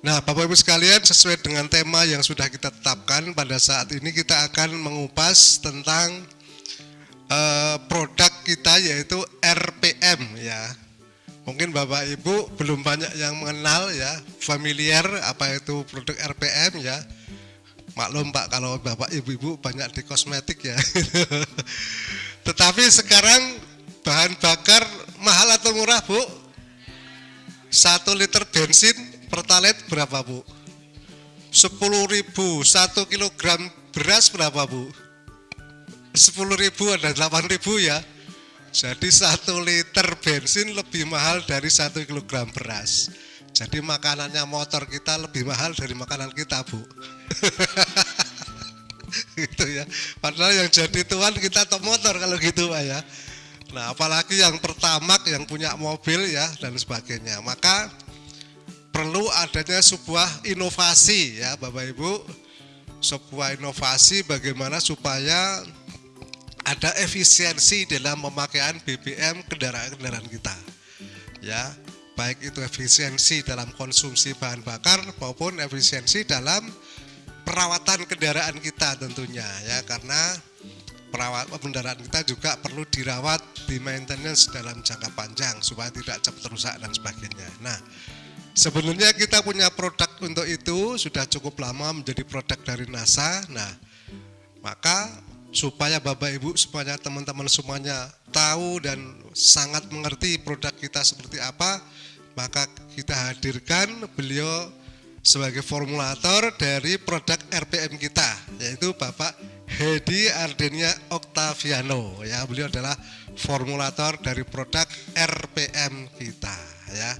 Nah, Bapak Ibu sekalian, sesuai dengan tema yang sudah kita tetapkan pada saat ini kita akan mengupas tentang uh, produk kita yaitu RPM ya. Mungkin Bapak Ibu belum banyak yang mengenal ya, familiar apa itu produk RPM ya. Maklum Pak kalau Bapak Ibu-ibu banyak di kosmetik ya. Tetapi sekarang bahan bakar mahal atau murah Bu? Satu liter bensin pertalite berapa Bu? 10 ribu, 1 kilogram beras berapa Bu? 10 ribu ada 8 ribu ya. Jadi satu liter bensin lebih mahal dari satu kilogram beras. Jadi makanannya motor kita lebih mahal dari makanan kita Bu. gitu ya. Padahal yang jadi tuan kita top motor kalau gitu Pak ya. Nah apalagi yang pertamak yang punya mobil ya dan sebagainya. Maka perlu adanya sebuah inovasi ya Bapak Ibu. Sebuah inovasi bagaimana supaya ada efisiensi dalam pemakaian BBM kendaraan-kendaraan kita. Ya, baik itu efisiensi dalam konsumsi bahan bakar maupun efisiensi dalam perawatan kendaraan kita tentunya ya karena perawat kendaraan kita juga perlu dirawat di maintenance dalam jangka panjang supaya tidak cepat rusak dan sebagainya. Nah, sebenarnya kita punya produk untuk itu sudah cukup lama menjadi produk dari NASA. Nah, maka supaya Bapak Ibu semuanya teman-teman semuanya tahu dan sangat mengerti produk kita seperti apa maka kita hadirkan beliau sebagai formulator dari produk RPM kita yaitu Bapak Hedi Ardenia Octaviano ya beliau adalah formulator dari produk RPM kita ya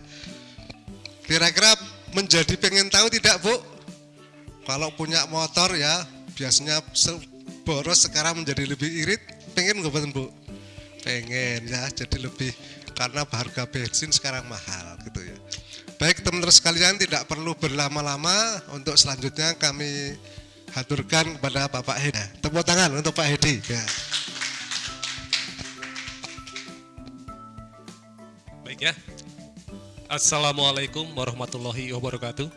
kira-kira menjadi pengen tahu tidak Bu? Kalau punya motor ya biasanya boros sekarang menjadi lebih irit. Pengen nggak bu? Pengen ya jadi lebih karena harga bensin sekarang mahal gitu ya. Baik teman-teman sekalian tidak perlu berlama-lama. Untuk selanjutnya kami haturkan kepada Bapak Hedi. Tepuk tangan untuk Pak Hedi. Ya. baik ya Assalamualaikum warahmatullahi wabarakatuh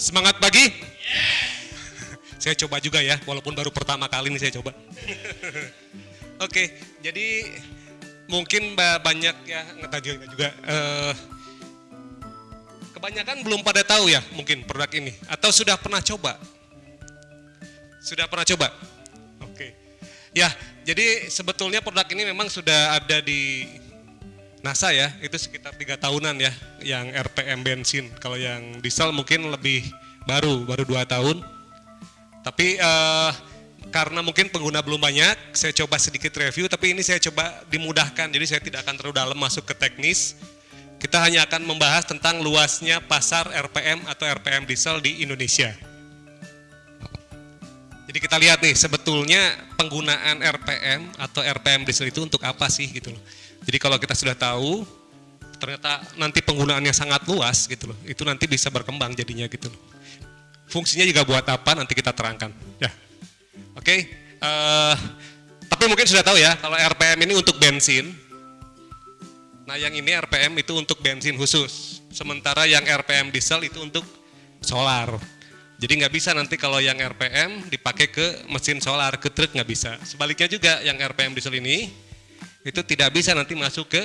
semangat pagi yeah. Saya coba juga ya, walaupun baru pertama kali ini saya coba. Oke, jadi mungkin banyak ya tadi juga uh, kebanyakan belum pada tahu ya mungkin produk ini atau sudah pernah coba? Sudah pernah coba? Oke. Ya, jadi sebetulnya produk ini memang sudah ada di NASA ya, itu sekitar tiga tahunan ya, yang RPM bensin. Kalau yang diesel mungkin lebih baru, baru dua tahun. Tapi uh, karena mungkin pengguna belum banyak, saya coba sedikit review, tapi ini saya coba dimudahkan, jadi saya tidak akan terlalu dalam masuk ke teknis. Kita hanya akan membahas tentang luasnya pasar RPM atau RPM diesel di Indonesia. Jadi kita lihat nih, sebetulnya penggunaan RPM atau RPM diesel itu untuk apa sih gitu loh. Jadi kalau kita sudah tahu, ternyata nanti penggunaannya sangat luas gitu loh, itu nanti bisa berkembang jadinya gitu loh. Fungsinya juga buat apa nanti kita terangkan. Ya, oke. Okay. Uh, eh, tapi mungkin sudah tahu ya kalau RPM ini untuk bensin. Nah yang ini RPM itu untuk bensin khusus. Sementara yang RPM diesel itu untuk solar. Jadi nggak bisa nanti kalau yang RPM dipakai ke mesin solar, ke truk nggak bisa. Sebaliknya juga yang RPM diesel ini itu tidak bisa nanti masuk ke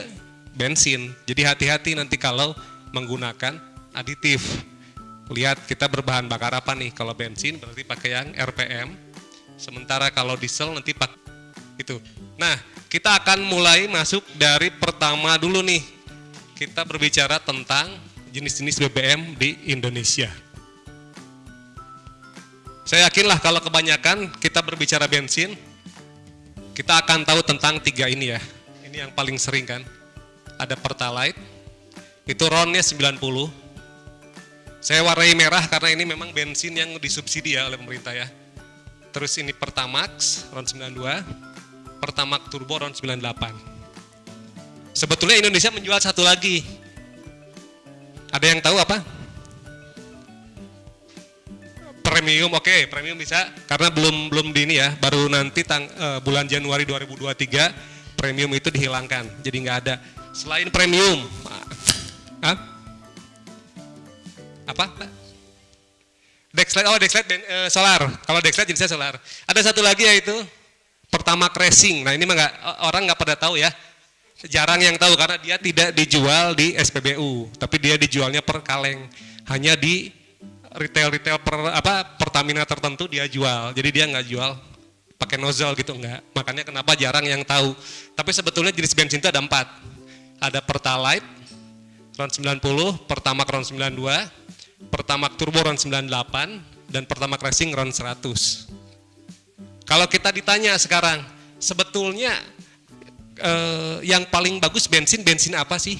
bensin. Jadi hati-hati nanti kalau menggunakan aditif lihat kita berbahan bakar apa nih. Kalau bensin berarti pakai yang RPM. Sementara kalau diesel nanti pakai itu. Nah, kita akan mulai masuk dari pertama dulu nih. Kita berbicara tentang jenis-jenis BBM di Indonesia. Saya yakinlah kalau kebanyakan kita berbicara bensin, kita akan tahu tentang tiga ini ya. Ini yang paling sering kan. Ada Pertalite, itu ronnya 90, saya warnai merah karena ini memang bensin yang disubsidi ya oleh pemerintah ya. Terus ini Pertamax RON 92, Pertamax Turbo RON 98. Sebetulnya Indonesia menjual satu lagi. Ada yang tahu apa? Premium, oke, okay, premium bisa karena belum belum di ini ya, baru nanti tang, uh, bulan Januari 2023 premium itu dihilangkan, jadi nggak ada. Selain premium, ah, Apa? Dexlight, oh Dexlight ben- eh, solar. Kalau Dexlight jenisnya solar. Ada satu lagi yaitu pertama racing. Nah ini mah nggak orang nggak pada tahu ya. Jarang yang tahu karena dia tidak dijual di SPBU, tapi dia dijualnya per kaleng. Hanya di retail-retail per, apa Pertamina tertentu dia jual. Jadi dia nggak jual pakai nozzle gitu enggak. Makanya kenapa jarang yang tahu. Tapi sebetulnya jenis bensin itu ada empat. Ada Pertalite, RON 90, Pertamax RON 92, Pertamax Turbo RON 98, dan Pertamax Racing RON 100. Kalau kita ditanya sekarang, sebetulnya eh, yang paling bagus bensin, bensin apa sih?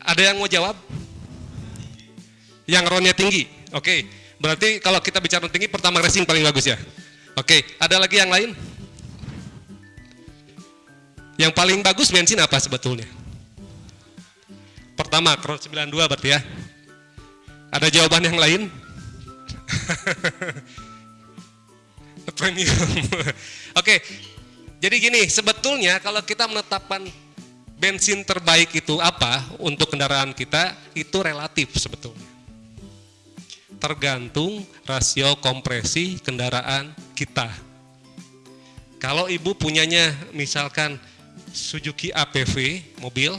Ada yang mau jawab? Yang ronnya tinggi. Oke, berarti kalau kita bicara tinggi, pertama racing paling bagus ya. Oke, ada lagi yang lain? Yang paling bagus bensin apa sebetulnya? Pertama, ron 92 berarti ya. Ada jawaban yang lain? Premium. Oke, jadi gini, sebetulnya kalau kita menetapkan bensin terbaik itu apa untuk kendaraan kita, itu relatif sebetulnya. Tergantung rasio kompresi kendaraan kita. Kalau ibu punyanya misalkan Suzuki APV mobil,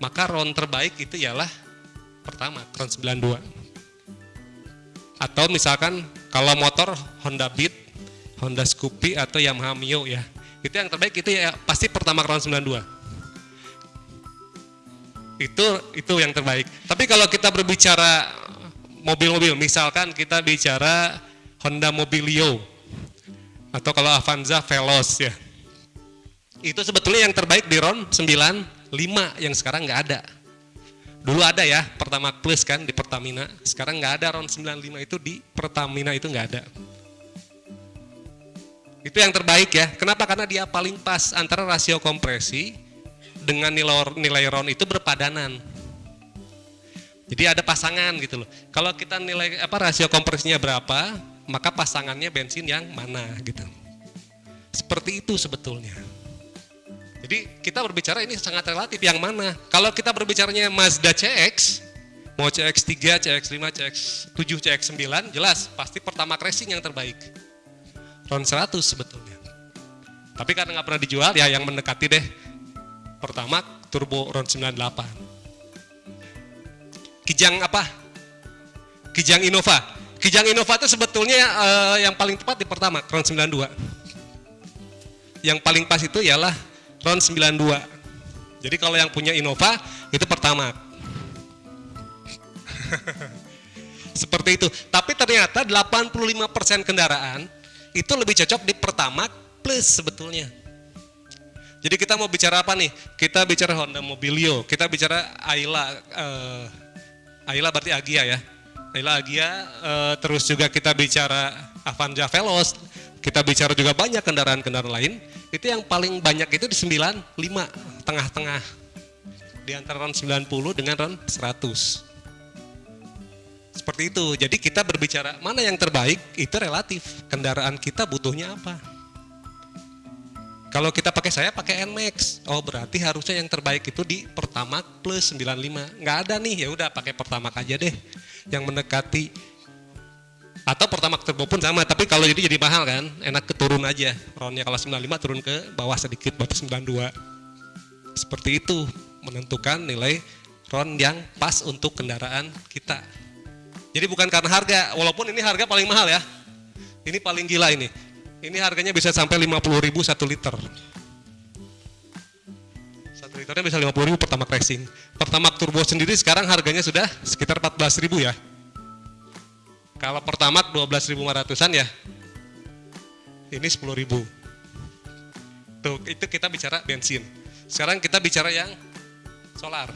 maka RON terbaik itu ialah pertama RON 92. Atau misalkan kalau motor Honda Beat, Honda Scoopy atau Yamaha Mio ya. Itu yang terbaik itu ya pasti pertama RON 92. Itu itu yang terbaik. Tapi kalau kita berbicara mobil-mobil, misalkan kita bicara Honda Mobilio atau kalau Avanza Veloz ya. Itu sebetulnya yang terbaik di RON 95 yang sekarang nggak ada. Dulu ada ya, Pertama Plus kan di Pertamina. Sekarang nggak ada RON 95 itu di Pertamina itu nggak ada. Itu yang terbaik ya. Kenapa? Karena dia paling pas antara rasio kompresi dengan nilai, nilai RON itu berpadanan. Jadi ada pasangan gitu loh. Kalau kita nilai apa rasio kompresinya berapa, maka pasangannya bensin yang mana gitu. Seperti itu sebetulnya. Jadi kita berbicara ini sangat relatif yang mana. Kalau kita berbicaranya Mazda CX, mau CX-3, CX-5, CX-7, CX-9, jelas pasti pertama racing yang terbaik. RON 100 sebetulnya. Tapi karena nggak pernah dijual ya yang mendekati deh. Pertama turbo RON 98. Kijang apa? Kijang Innova. Kijang Innova itu sebetulnya eh, yang paling tepat di pertama RON 92. Yang paling pas itu ialah RON 92. Jadi kalau yang punya Innova itu pertama. Seperti itu. Tapi ternyata 85% kendaraan itu lebih cocok di pertama plus sebetulnya. Jadi kita mau bicara apa nih? Kita bicara Honda Mobilio, kita bicara Ayla, eh, Ayla berarti Agia ya. Ayla Agia, eh, terus juga kita bicara Avanza Veloz, kita bicara juga banyak kendaraan-kendaraan lain. Itu yang paling banyak itu di 95, tengah-tengah. Di antara RON 90 dengan RON 100. Seperti itu. Jadi kita berbicara mana yang terbaik itu relatif. Kendaraan kita butuhnya apa? Kalau kita pakai saya pakai Nmax, oh berarti harusnya yang terbaik itu di Pertamax plus 95. Nggak ada nih, ya udah pakai Pertamax aja deh. Yang mendekati atau Pertamax Turbo pun sama, tapi kalau jadi jadi mahal kan, enak keturun aja. Ronnya kalau 95 turun ke bawah sedikit, berarti 92. Seperti itu menentukan nilai RON yang pas untuk kendaraan kita. Jadi bukan karena harga, walaupun ini harga paling mahal ya. Ini paling gila ini. Ini harganya bisa sampai 50 ribu satu liter. Satu liternya bisa 50 ribu pertama racing. Pertama turbo sendiri sekarang harganya sudah sekitar 14 ribu ya. Kalau pertama 12 ribu an ya. Ini 10 ribu. Tuh, itu kita bicara bensin. Sekarang kita bicara yang solar.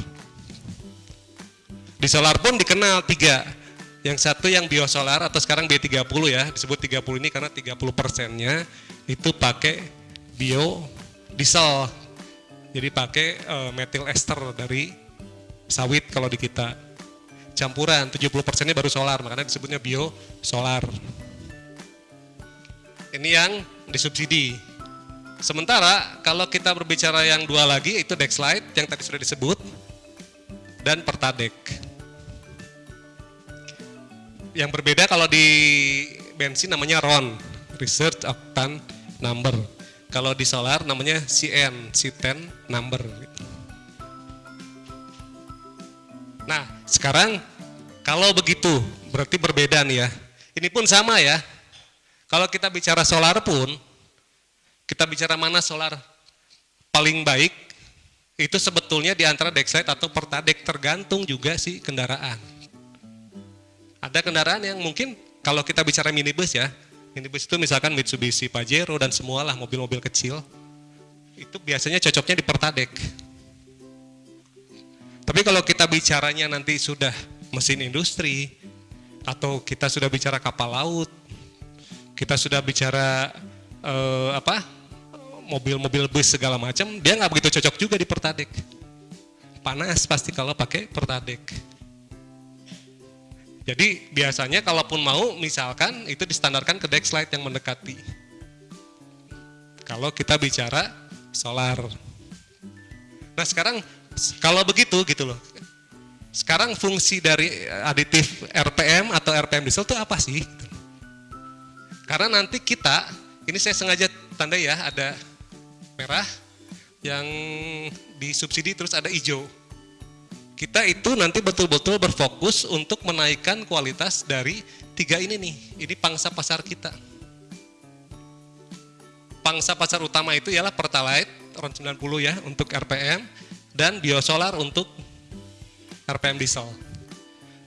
Di solar pun dikenal tiga. Yang satu yang biosolar atau sekarang B30 ya, disebut 30 ini karena 30 persennya itu pakai bio diesel. Jadi pakai uh, metil ester dari sawit kalau di kita. Campuran 70 persennya baru solar, makanya disebutnya bio solar. Ini yang disubsidi. Sementara kalau kita berbicara yang dua lagi itu Dexlight yang tadi sudah disebut, dan Pertadek. Yang berbeda kalau di bensin namanya RON, Research Octane Number. Kalau di solar namanya CN, C10 Number. Nah, sekarang kalau begitu berarti berbeda nih ya. Ini pun sama ya. Kalau kita bicara solar pun, kita bicara mana solar paling baik, itu sebetulnya di antara Dexlight atau Pertadek tergantung juga sih kendaraan. Ada kendaraan yang mungkin kalau kita bicara minibus ya, minibus itu misalkan Mitsubishi Pajero dan semualah mobil-mobil kecil, itu biasanya cocoknya di Pertadek. Tapi kalau kita bicaranya nanti sudah mesin industri, atau kita sudah bicara kapal laut, kita sudah bicara eh, apa mobil-mobil bus segala macam, dia nggak begitu cocok juga di Pertadek. Panas pasti kalau pakai Pertadek. Jadi biasanya kalaupun mau misalkan itu distandarkan ke Dexlight yang mendekati. Kalau kita bicara solar. Nah sekarang kalau begitu gitu loh. Sekarang fungsi dari aditif RPM atau RPM diesel itu apa sih? Karena nanti kita, ini saya sengaja tanda ya ada merah yang disubsidi terus ada hijau. Kita itu nanti betul-betul berfokus untuk menaikkan kualitas dari tiga ini nih. Ini pangsa pasar kita. Pangsa pasar utama itu ialah Pertalite RON 90 ya untuk RPM dan biosolar untuk RPM diesel.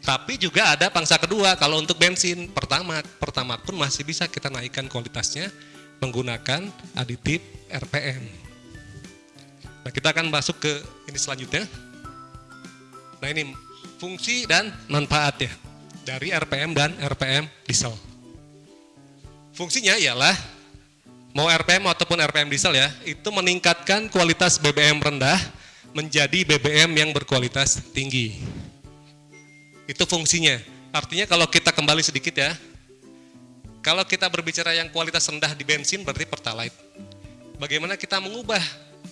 Tapi juga ada pangsa kedua kalau untuk bensin pertama, pertama pun masih bisa kita naikkan kualitasnya menggunakan aditif RPM. Nah kita akan masuk ke ini selanjutnya. Nah ini fungsi dan manfaat ya dari RPM dan RPM diesel. Fungsinya ialah mau RPM ataupun RPM diesel ya, itu meningkatkan kualitas BBM rendah menjadi BBM yang berkualitas tinggi. Itu fungsinya. Artinya kalau kita kembali sedikit ya, kalau kita berbicara yang kualitas rendah di bensin berarti Pertalite. Bagaimana kita mengubah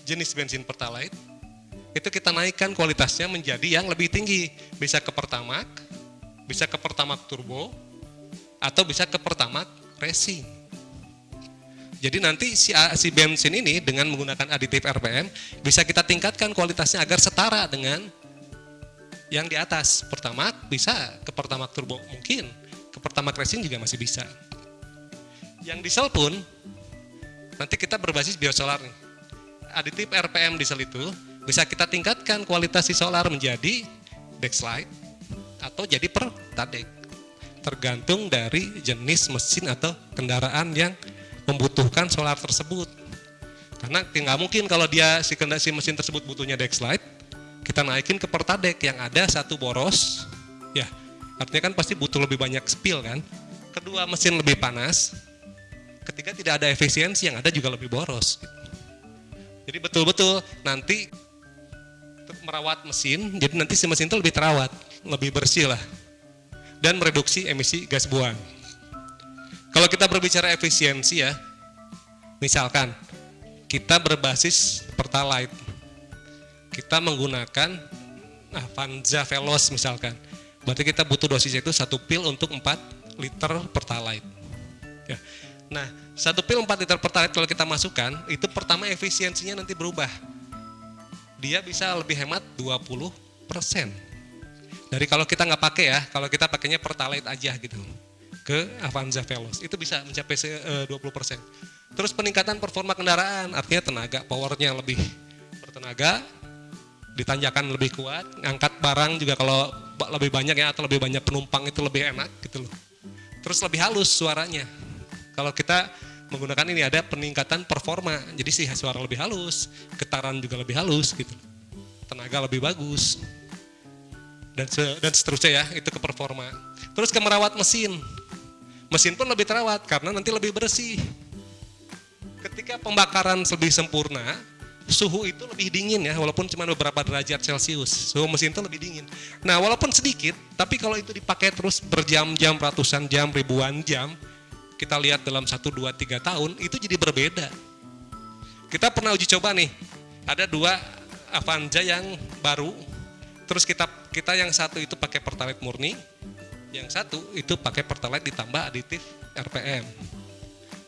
jenis bensin Pertalite? Itu kita naikkan kualitasnya menjadi yang lebih tinggi. Bisa ke Pertamax, bisa ke Pertamax Turbo, atau bisa ke Pertamax Racing. Jadi nanti si, si bensin ini dengan menggunakan aditif RPM bisa kita tingkatkan kualitasnya agar setara dengan yang di atas. Pertamax bisa ke Pertamax Turbo mungkin, ke Pertamax Racing juga masih bisa. Yang diesel pun nanti kita berbasis biosolar nih. Aditif RPM diesel itu bisa kita tingkatkan kualitas si solar menjadi Dexlight atau jadi Pertadek. Tergantung dari jenis mesin atau kendaraan yang membutuhkan solar tersebut. Karena nggak mungkin kalau dia si si mesin tersebut butuhnya Dexlight, kita naikin ke Pertadek yang ada satu boros, ya artinya kan pasti butuh lebih banyak spill kan. Kedua mesin lebih panas, ketiga tidak ada efisiensi yang ada juga lebih boros. Jadi betul-betul nanti merawat mesin, jadi nanti si mesin itu lebih terawat, lebih bersih lah, dan mereduksi emisi gas buang. Kalau kita berbicara efisiensi ya, misalkan kita berbasis Pertalite, kita menggunakan Avanza Veloz misalkan, berarti kita butuh dosisnya itu satu pil untuk 4 liter Pertalite. Ya. Nah, satu pil 4 liter Pertalite kalau kita masukkan, itu pertama efisiensinya nanti berubah. Dia bisa lebih hemat 20 persen. Dari kalau kita nggak pakai ya, kalau kita pakainya Pertalite aja gitu ke Avanza Veloz. Itu bisa mencapai 20%. Terus peningkatan performa kendaraan, artinya tenaga, powernya lebih bertenaga, ditanjakan lebih kuat, ngangkat barang juga kalau lebih banyak ya atau lebih banyak penumpang itu lebih enak gitu loh. Terus lebih halus suaranya. Kalau kita menggunakan ini ada peningkatan performa, jadi sih suara lebih halus, getaran juga lebih halus gitu. Tenaga lebih bagus. Dan dan seterusnya ya, itu ke performa. Terus ke merawat mesin, mesin pun lebih terawat karena nanti lebih bersih. Ketika pembakaran lebih sempurna, suhu itu lebih dingin ya, walaupun cuma beberapa derajat Celcius. Suhu mesin itu lebih dingin. Nah, walaupun sedikit, tapi kalau itu dipakai terus berjam-jam, ratusan jam, ribuan jam, kita lihat dalam 1, 2, 3 tahun, itu jadi berbeda. Kita pernah uji coba nih, ada dua Avanza yang baru, Terus kita kita yang satu itu pakai pertalite murni, yang satu itu pakai pertalite ditambah aditif RPM.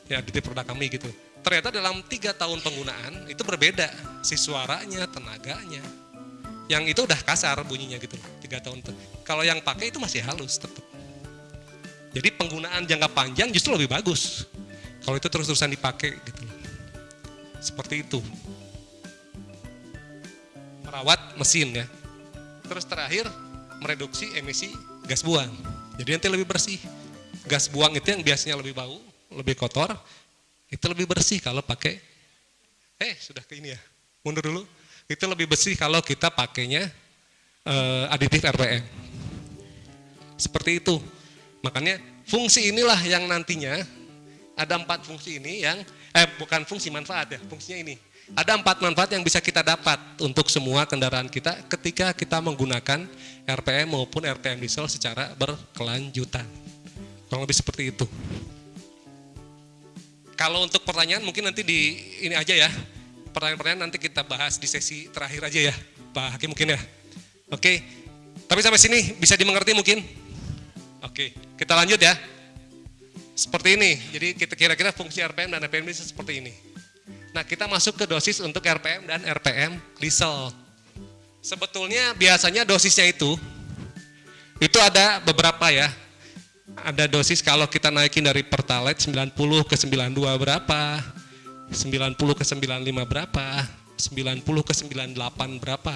Ya aditif produk kami gitu. Ternyata dalam tiga tahun penggunaan itu berbeda si suaranya, tenaganya. Yang itu udah kasar bunyinya gitu tiga tahun. Kalau yang pakai itu masih halus tetap. Jadi penggunaan jangka panjang justru lebih bagus. Kalau itu terus-terusan dipakai gitu. Seperti itu. Merawat mesin ya. Terus terakhir mereduksi emisi gas buang. Jadi nanti lebih bersih. Gas buang itu yang biasanya lebih bau, lebih kotor, itu lebih bersih kalau pakai eh sudah ke ini ya. Mundur dulu. Itu lebih bersih kalau kita pakainya eh, aditif RPM. Seperti itu. Makanya fungsi inilah yang nantinya ada empat fungsi ini yang eh bukan fungsi manfaat ya, fungsinya ini. Ada empat manfaat yang bisa kita dapat untuk semua kendaraan kita ketika kita menggunakan RPM maupun RPM diesel secara berkelanjutan. Kurang lebih seperti itu. Kalau untuk pertanyaan mungkin nanti di ini aja ya. Pertanyaan-pertanyaan nanti kita bahas di sesi terakhir aja ya, Pak Hakim mungkin ya. Oke. Tapi sampai sini bisa dimengerti mungkin? Oke, kita lanjut ya. Seperti ini. Jadi kita kira-kira fungsi RPM dan RPM diesel seperti ini. Nah, kita masuk ke dosis untuk RPM dan RPM diesel. Sebetulnya biasanya dosisnya itu itu ada beberapa ya. Ada dosis kalau kita naikin dari Pertalite 90 ke 92 berapa, 90 ke 95 berapa, 90 ke 98 berapa,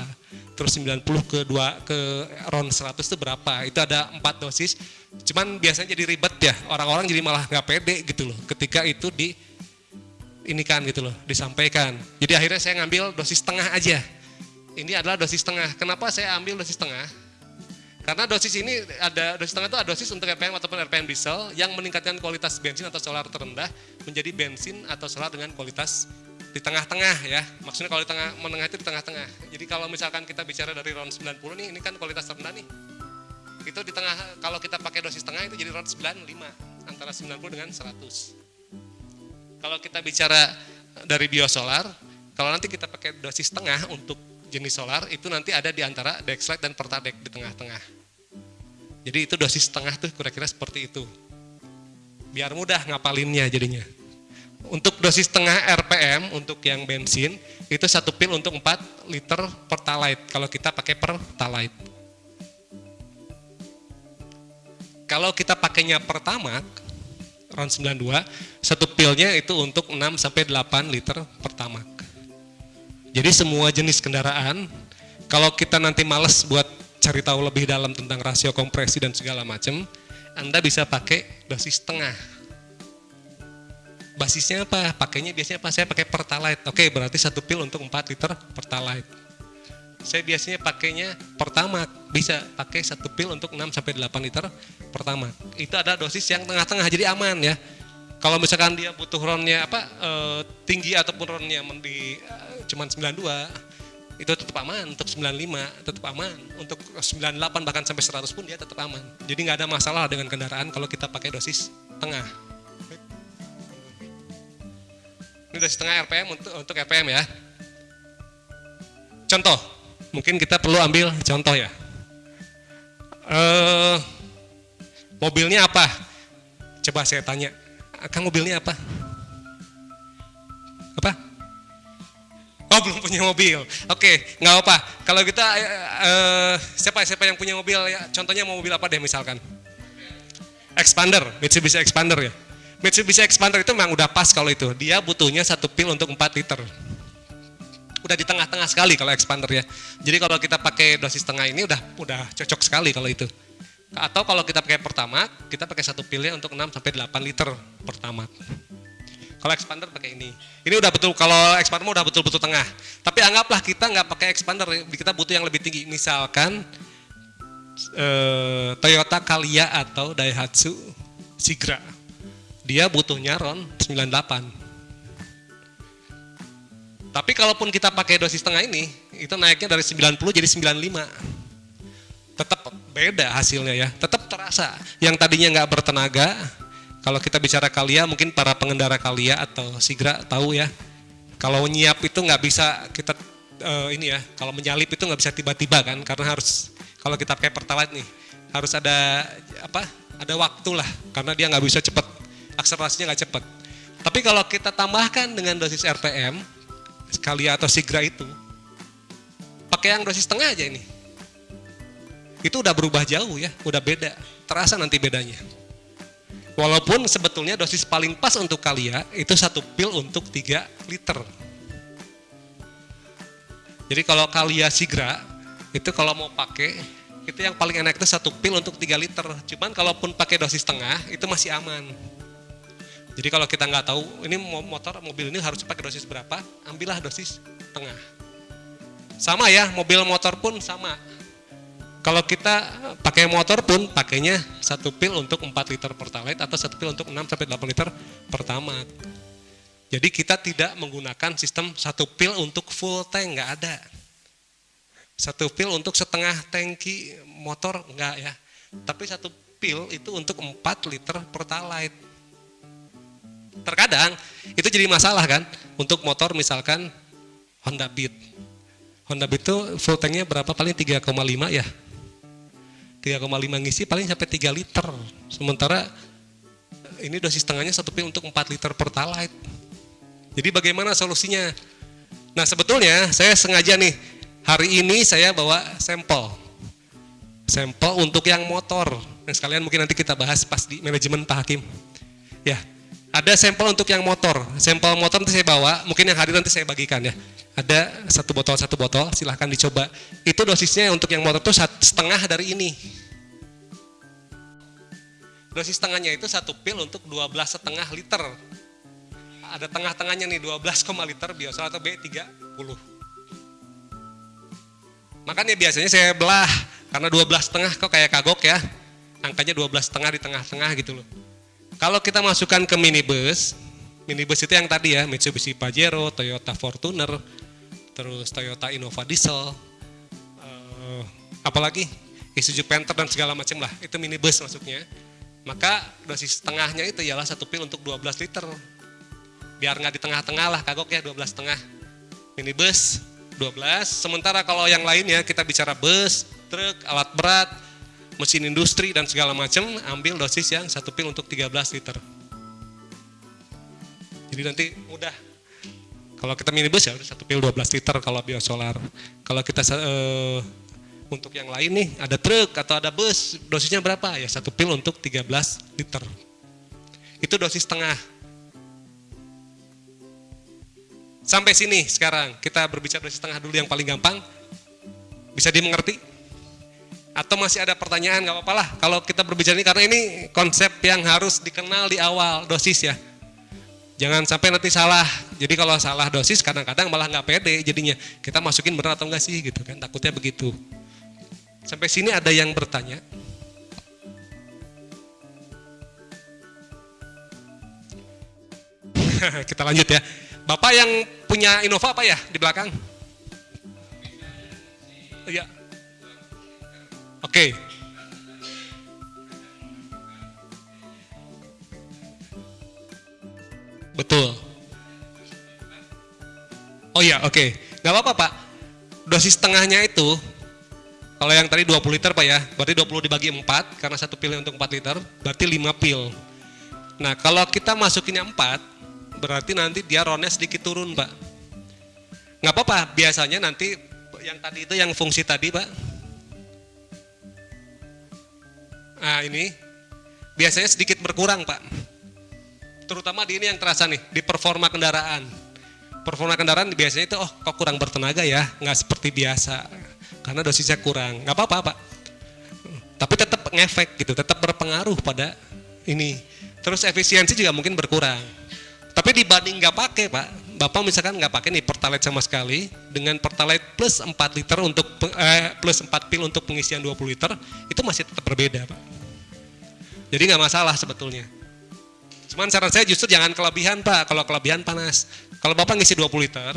terus 90 ke 2 ke round 100 itu berapa. Itu ada empat dosis. Cuman biasanya jadi ribet ya. Orang-orang jadi malah nggak pede gitu loh ketika itu di ini kan gitu loh, disampaikan. Jadi akhirnya saya ngambil dosis tengah aja. Ini adalah dosis tengah. Kenapa saya ambil dosis tengah? Karena dosis ini ada dosis tengah itu ada dosis untuk RPM ataupun RPM diesel yang meningkatkan kualitas bensin atau solar terendah menjadi bensin atau solar dengan kualitas di tengah-tengah ya. Maksudnya kalau di tengah menengah itu di tengah-tengah. Jadi kalau misalkan kita bicara dari round 90 nih, ini kan kualitas terendah nih. Itu di tengah kalau kita pakai dosis tengah itu jadi round 95 antara 90 dengan 100. Kalau kita bicara dari biosolar, kalau nanti kita pakai dosis tengah untuk jenis solar itu nanti ada di antara Dexlite dan Pertadec di tengah-tengah. Jadi itu dosis tengah tuh kira-kira seperti itu. Biar mudah ngapalinnya jadinya. Untuk dosis tengah RPM untuk yang bensin itu satu pil untuk 4 liter pertalite kalau kita pakai pertalite. Kalau kita pakainya pertamax round 92, satu pilnya itu untuk 6 sampai 8 liter pertama. Jadi semua jenis kendaraan, kalau kita nanti males buat cari tahu lebih dalam tentang rasio kompresi dan segala macam, Anda bisa pakai dosis tengah. Basisnya apa? Pakainya biasanya apa? Saya pakai Pertalite. Oke, berarti satu pil untuk 4 liter Pertalite. Saya biasanya pakainya pertama bisa pakai satu pil untuk 6 sampai 8 liter pertama. Itu ada dosis yang tengah-tengah jadi aman ya. Kalau misalkan dia butuh ronnya apa e, tinggi ataupun ronnya di e, cuman 92 itu tetap aman untuk 95 tetap aman untuk 98 bahkan sampai 100 pun dia tetap aman jadi nggak ada masalah dengan kendaraan kalau kita pakai dosis tengah ini dosis tengah RPM untuk untuk RPM ya contoh mungkin kita perlu ambil contoh ya uh, mobilnya apa coba saya tanya Kang mobilnya apa apa Oh belum punya mobil. Oke, nggak apa. Kalau kita uh, siapa siapa yang punya mobil ya? Contohnya mau mobil apa deh misalkan? Expander, Mitsubishi Expander ya. Mitsubishi Expander itu memang udah pas kalau itu. Dia butuhnya satu pil untuk 4 liter. Udah di tengah-tengah sekali kalau Expander ya. Jadi kalau kita pakai dosis tengah ini udah udah cocok sekali kalau itu. Atau kalau kita pakai pertama, kita pakai satu pilnya untuk 6 sampai 8 liter pertama. Kalau expander pakai ini. Ini udah betul kalau expander udah betul-betul tengah. Tapi anggaplah kita nggak pakai expander, kita butuh yang lebih tinggi. Misalkan eh, Toyota Calya atau Daihatsu Sigra. Dia butuhnya RON 98. Tapi kalaupun kita pakai dosis tengah ini, itu naiknya dari 90 jadi 95. Tetap beda hasilnya ya, tetap terasa. Yang tadinya nggak bertenaga, kalau kita bicara kalia, mungkin para pengendara kalia atau sigra tahu ya. Kalau nyiap itu nggak bisa kita eh, ini ya, kalau menyalip itu nggak bisa tiba-tiba kan, karena harus kalau kita pakai pertalite nih harus ada apa? Ada waktu lah, karena dia nggak bisa cepat, akselerasinya nggak cepat. Tapi kalau kita tambahkan dengan dosis RPM, sekali atau sigra itu, pakai yang dosis setengah aja ini, itu udah berubah jauh ya, udah beda, terasa nanti bedanya. Walaupun sebetulnya dosis paling pas untuk kalia itu satu pil untuk 3 liter. Jadi kalau kalia sigra itu kalau mau pakai itu yang paling enak itu satu pil untuk 3 liter. Cuman kalaupun pakai dosis setengah itu masih aman. Jadi kalau kita nggak tahu ini motor mobil ini harus pakai dosis berapa, ambillah dosis tengah. Sama ya, mobil motor pun sama kalau kita pakai motor pun pakainya satu pil untuk 4 liter pertalite atau satu pil untuk 6 sampai 8 liter pertamax. Jadi kita tidak menggunakan sistem satu pil untuk full tank nggak ada. Satu pil untuk setengah tangki motor enggak ya. Tapi satu pil itu untuk 4 liter pertalite. Terkadang itu jadi masalah kan untuk motor misalkan Honda Beat. Honda Beat itu full tanknya berapa paling 3,5 ya 3,5 ngisi paling sampai 3 liter. Sementara ini dosis setengahnya satu pil untuk 4 liter pertalite. Jadi bagaimana solusinya? Nah sebetulnya saya sengaja nih hari ini saya bawa sampel. Sampel untuk yang motor. Yang sekalian mungkin nanti kita bahas pas di manajemen Pak Hakim. Ya, ada sampel untuk yang motor. Sampel motor nanti saya bawa, mungkin yang hari nanti saya bagikan ya. Ada satu botol satu botol, silahkan dicoba. Itu dosisnya untuk yang motor itu setengah dari ini. Dosis setengahnya itu satu pil untuk 12 setengah liter. Ada tengah-tengahnya nih 12, liter biasa atau B30. Makanya biasanya saya belah karena 12 setengah kok kayak kagok ya. Angkanya 12 setengah di tengah-tengah gitu loh. Kalau kita masukkan ke minibus, minibus itu yang tadi ya, Mitsubishi Pajero, Toyota Fortuner, terus Toyota Innova Diesel, uh, apalagi Isuzu Panther dan segala macam lah, itu minibus masuknya. Maka dosis setengahnya itu ialah satu pil untuk 12 liter. Biar nggak di tengah-tengah lah, kagok ya 12 setengah. Minibus 12, sementara kalau yang lainnya kita bicara bus, truk, alat berat, mesin industri dan segala macam, ambil dosis yang satu pil untuk 13 liter. Jadi nanti mudah kalau kita minibus ya satu pil 12 liter kalau biosolar. Kalau kita uh, untuk yang lain nih ada truk atau ada bus dosisnya berapa? Ya satu pil untuk 13 liter. Itu dosis tengah. Sampai sini sekarang kita berbicara dosis tengah dulu yang paling gampang. Bisa dimengerti? Atau masih ada pertanyaan nggak apa-apa lah kalau kita berbicara ini karena ini konsep yang harus dikenal di awal dosis ya. Jangan sampai nanti salah. Jadi kalau salah dosis kadang-kadang malah nggak pede jadinya. Kita masukin benar atau enggak sih gitu kan. Takutnya begitu. Sampai sini ada yang bertanya. Kita lanjut ya. Bapak yang punya Innova apa ya di belakang? Iya. Oke. Okay. Betul. Oh iya, oke. Okay. Gak apa-apa Pak. Dosis setengahnya itu, kalau yang tadi 20 liter Pak ya, berarti 20 dibagi 4, karena satu pil untuk 4 liter, berarti 5 pil. Nah kalau kita masukinnya 4, berarti nanti dia ronnya sedikit turun Pak. Gak apa-apa, biasanya nanti yang tadi itu yang fungsi tadi Pak. Nah ini, biasanya sedikit berkurang Pak terutama di ini yang terasa nih, di performa kendaraan. Performa kendaraan biasanya itu, oh kok kurang bertenaga ya, nggak seperti biasa, karena dosisnya kurang. Nggak apa-apa pak, tapi tetap ngefek gitu, tetap berpengaruh pada ini. Terus efisiensi juga mungkin berkurang. Tapi dibanding nggak pakai pak, bapak misalkan nggak pakai nih pertalite sama sekali, dengan pertalite plus 4 liter untuk eh, plus 4 pil untuk pengisian 20 liter, itu masih tetap berbeda pak. Jadi nggak masalah sebetulnya. Cuman saran saya justru jangan kelebihan Pak, kalau kelebihan panas. Kalau Bapak ngisi 20 liter,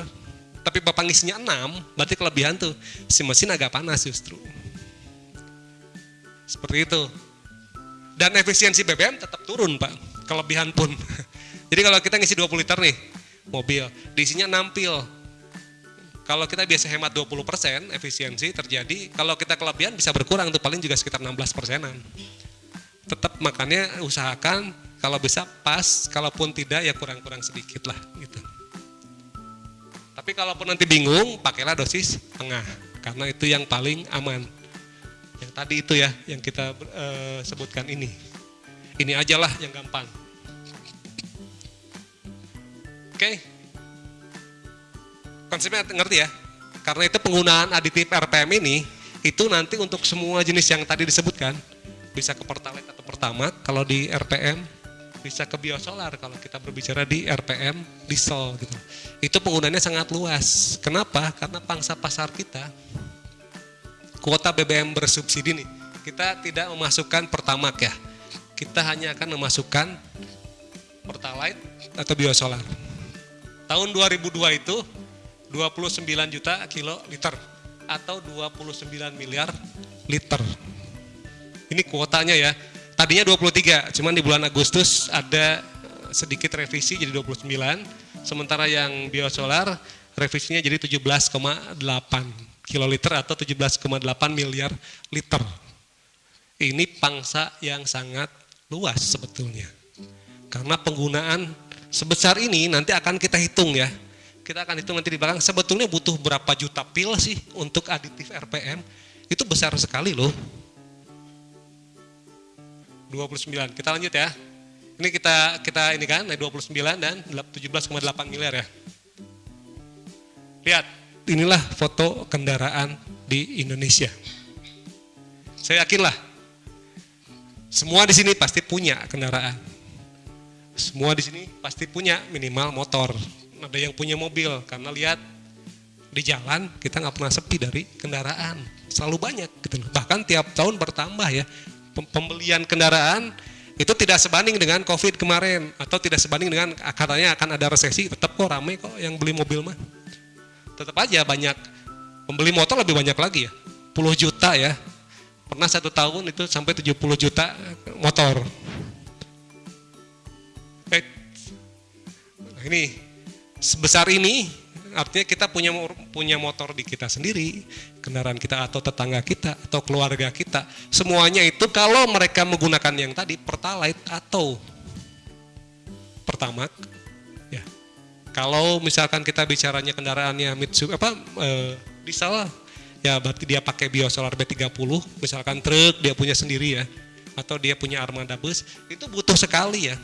tapi Bapak ngisinya 6, berarti kelebihan tuh, si mesin agak panas justru. Seperti itu. Dan efisiensi BBM tetap turun Pak, kelebihan pun. Jadi kalau kita ngisi 20 liter nih, mobil, diisinya 6 pil. Kalau kita biasa hemat 20% efisiensi terjadi, kalau kita kelebihan bisa berkurang tuh paling juga sekitar 16 persenan. Tetap makanya usahakan kalau bisa pas, kalaupun tidak ya kurang-kurang sedikit lah gitu. Tapi kalaupun nanti bingung, pakailah dosis tengah karena itu yang paling aman. Yang tadi itu ya yang kita eh, sebutkan ini. Ini aja lah yang gampang. Oke. Konsepnya ngerti ya? Karena itu penggunaan aditif RPM ini itu nanti untuk semua jenis yang tadi disebutkan bisa ke Pertalite atau Pertamax kalau di RPM bisa ke biosolar kalau kita berbicara di RPM diesel gitu. Itu penggunaannya sangat luas. Kenapa? Karena pangsa pasar kita kuota BBM bersubsidi nih. Kita tidak memasukkan Pertamax ya. Kita hanya akan memasukkan Pertalite atau biosolar. Tahun 2002 itu 29 juta kilo liter atau 29 miliar liter. Ini kuotanya ya. Tadinya 23, cuman di bulan Agustus ada eh, sedikit revisi jadi 29. Sementara yang biosolar revisinya jadi 17,8 kiloliter atau 17,8 miliar liter. Ini pangsa yang sangat luas sebetulnya. Karena penggunaan sebesar ini nanti akan kita hitung ya. Kita akan hitung nanti di belakang sebetulnya butuh berapa juta pil sih untuk aditif RPM. Itu besar sekali loh. 29. Kita lanjut ya. Ini kita kita ini kan 29 dan 17,8 miliar ya. Lihat, inilah foto kendaraan di Indonesia. Saya yakin lah semua di sini pasti punya kendaraan. Semua di sini pasti punya minimal motor. Ada yang punya mobil karena lihat di jalan kita nggak pernah sepi dari kendaraan. Selalu banyak gitu. Bahkan tiap tahun bertambah ya. Pem- Pembelian kendaraan itu tidak sebanding dengan Covid kemarin atau tidak sebanding dengan katanya akan ada resesi, tetap kok ramai kok yang beli mobil mah. Tetap aja banyak pembeli motor lebih banyak lagi ya. Puluh juta ya. Pernah satu tahun itu sampai 70 juta motor. Ini sebesar ini artinya kita punya punya motor di kita sendiri, kendaraan kita atau tetangga kita atau keluarga kita. Semuanya itu kalau mereka menggunakan yang tadi Pertalite atau Pertamax ya. Kalau misalkan kita bicaranya kendaraannya Mitsubishi apa eh, diesel ya berarti dia pakai biosolar B30 misalkan truk dia punya sendiri ya atau dia punya armada bus itu butuh sekali ya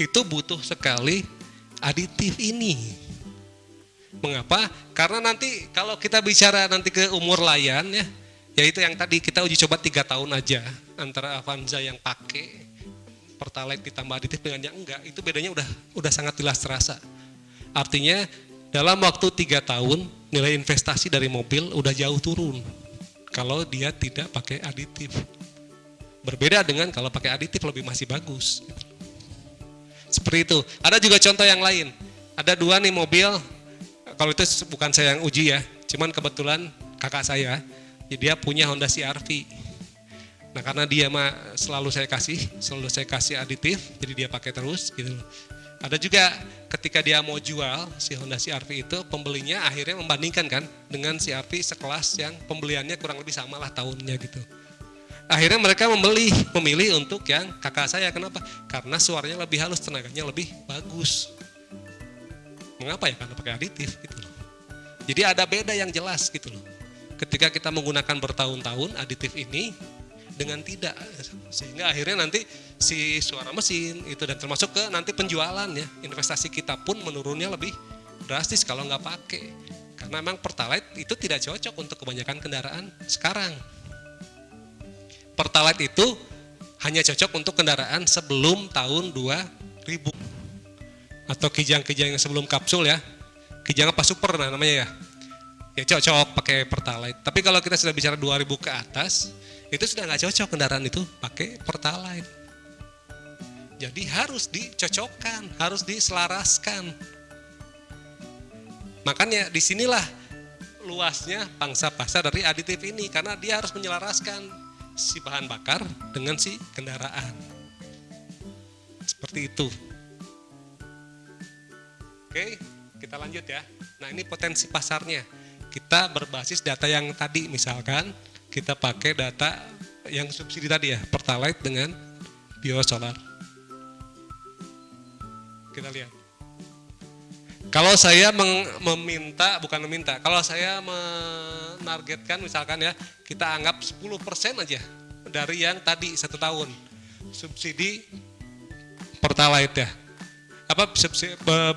itu butuh sekali aditif ini. Mengapa? Karena nanti kalau kita bicara nanti ke umur layan ya, yaitu yang tadi kita uji coba tiga tahun aja antara Avanza yang pakai Pertalite ditambah aditif dengan yang enggak, itu bedanya udah udah sangat jelas terasa. Artinya dalam waktu tiga tahun nilai investasi dari mobil udah jauh turun kalau dia tidak pakai aditif. Berbeda dengan kalau pakai aditif lebih masih bagus. Seperti itu. Ada juga contoh yang lain. Ada dua nih mobil, kalau itu bukan saya yang uji ya, cuman kebetulan kakak saya, jadi dia punya Honda CR-V. Nah karena dia mah selalu saya kasih, selalu saya kasih aditif, jadi dia pakai terus gitu. Ada juga ketika dia mau jual si Honda CR-V itu, pembelinya akhirnya membandingkan kan dengan CR-V sekelas yang pembeliannya kurang lebih sama lah tahunnya gitu akhirnya mereka membeli memilih untuk yang kakak saya. Kenapa? Karena suaranya lebih halus tenaganya lebih bagus. Mengapa ya? Karena pakai aditif gitu loh. Jadi ada beda yang jelas gitu loh. Ketika kita menggunakan bertahun-tahun aditif ini dengan tidak sehingga akhirnya nanti si suara mesin itu dan termasuk ke nanti penjualan ya investasi kita pun menurunnya lebih drastis kalau nggak pakai. Karena memang pertalite itu tidak cocok untuk kebanyakan kendaraan sekarang Pertalite itu hanya cocok untuk kendaraan sebelum tahun 2000 atau kijang-kijang yang sebelum kapsul ya. Kijang apa super nah, namanya ya. Ya cocok pakai Pertalite. Tapi kalau kita sudah bicara 2000 ke atas, itu sudah nggak cocok kendaraan itu pakai Pertalite. Jadi harus dicocokkan, harus diselaraskan. Makanya di sinilah luasnya pangsa pasar dari aditif ini karena dia harus menyelaraskan si bahan bakar dengan si kendaraan. Seperti itu. Oke, kita lanjut ya. Nah ini potensi pasarnya. Kita berbasis data yang tadi misalkan kita pakai data yang subsidi tadi ya, Pertalite dengan biosolar. Kita lihat. Kalau saya meminta, bukan meminta, kalau saya menargetkan misalkan ya, kita anggap 10% aja dari yang tadi satu tahun subsidi Pertalite ya. Apa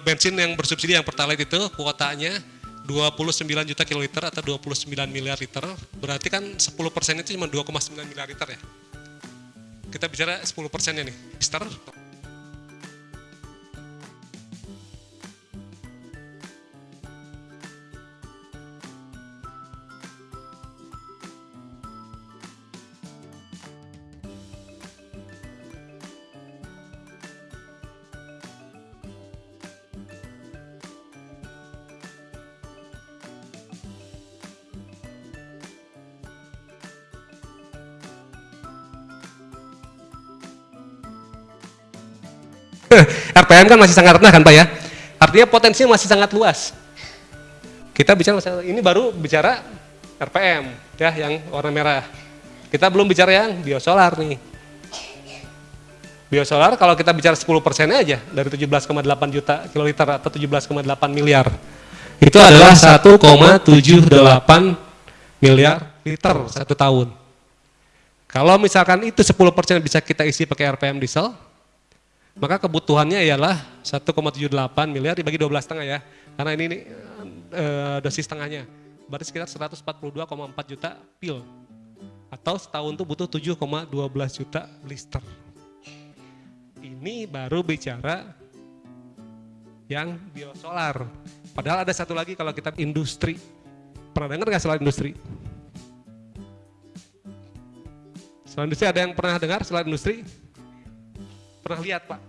bensin yang bersubsidi yang Pertalite itu kuotanya 29 juta kiloliter atau 29 miliar liter, berarti kan 10% itu cuma 2,9 miliar liter ya. Kita bicara 10 persennya nih, Mister. RPM kan masih sangat rendah kan Pak ya? Artinya potensinya masih sangat luas. Kita bicara ini baru bicara RPM ya yang warna merah. Kita belum bicara yang biosolar nih. Biosolar kalau kita bicara 10 persennya aja dari 17,8 juta kiloliter atau 17,8 miliar. Itu adalah 1,78 miliar liter satu tahun. Kalau misalkan itu 10 persen bisa kita isi pakai RPM diesel, maka kebutuhannya ialah 1,78 miliar dibagi 12 setengah ya. Karena ini, ini eh, dosis setengahnya. Berarti sekitar 142,4 juta pil. Atau setahun tuh butuh 7,12 juta blister. Ini baru bicara yang biosolar. Padahal ada satu lagi kalau kita industri. Pernah dengar nggak soal industri? Soal industri ada yang pernah dengar soal industri? Pernah lihat Pak?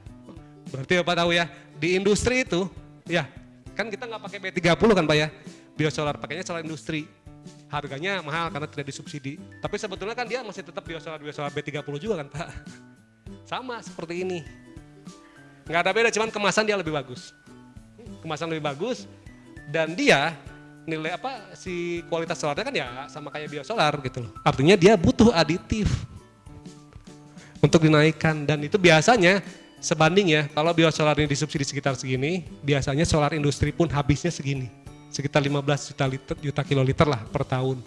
Berarti Bapak tahu ya, di industri itu, ya kan kita nggak pakai B30 kan Pak ya, biosolar pakainya solar industri. Harganya mahal karena tidak disubsidi. Tapi sebetulnya kan dia masih tetap biosolar biosolar B30 juga kan Pak. Sama seperti ini. Nggak ada beda, cuman kemasan dia lebih bagus. Kemasan lebih bagus dan dia nilai apa si kualitas solarnya kan ya sama kayak biosolar gitu loh. Artinya dia butuh aditif untuk dinaikkan dan itu biasanya sebanding ya kalau biosolar ini disubsidi sekitar segini biasanya solar industri pun habisnya segini. Sekitar 15 juta liter juta kiloliter lah per tahun.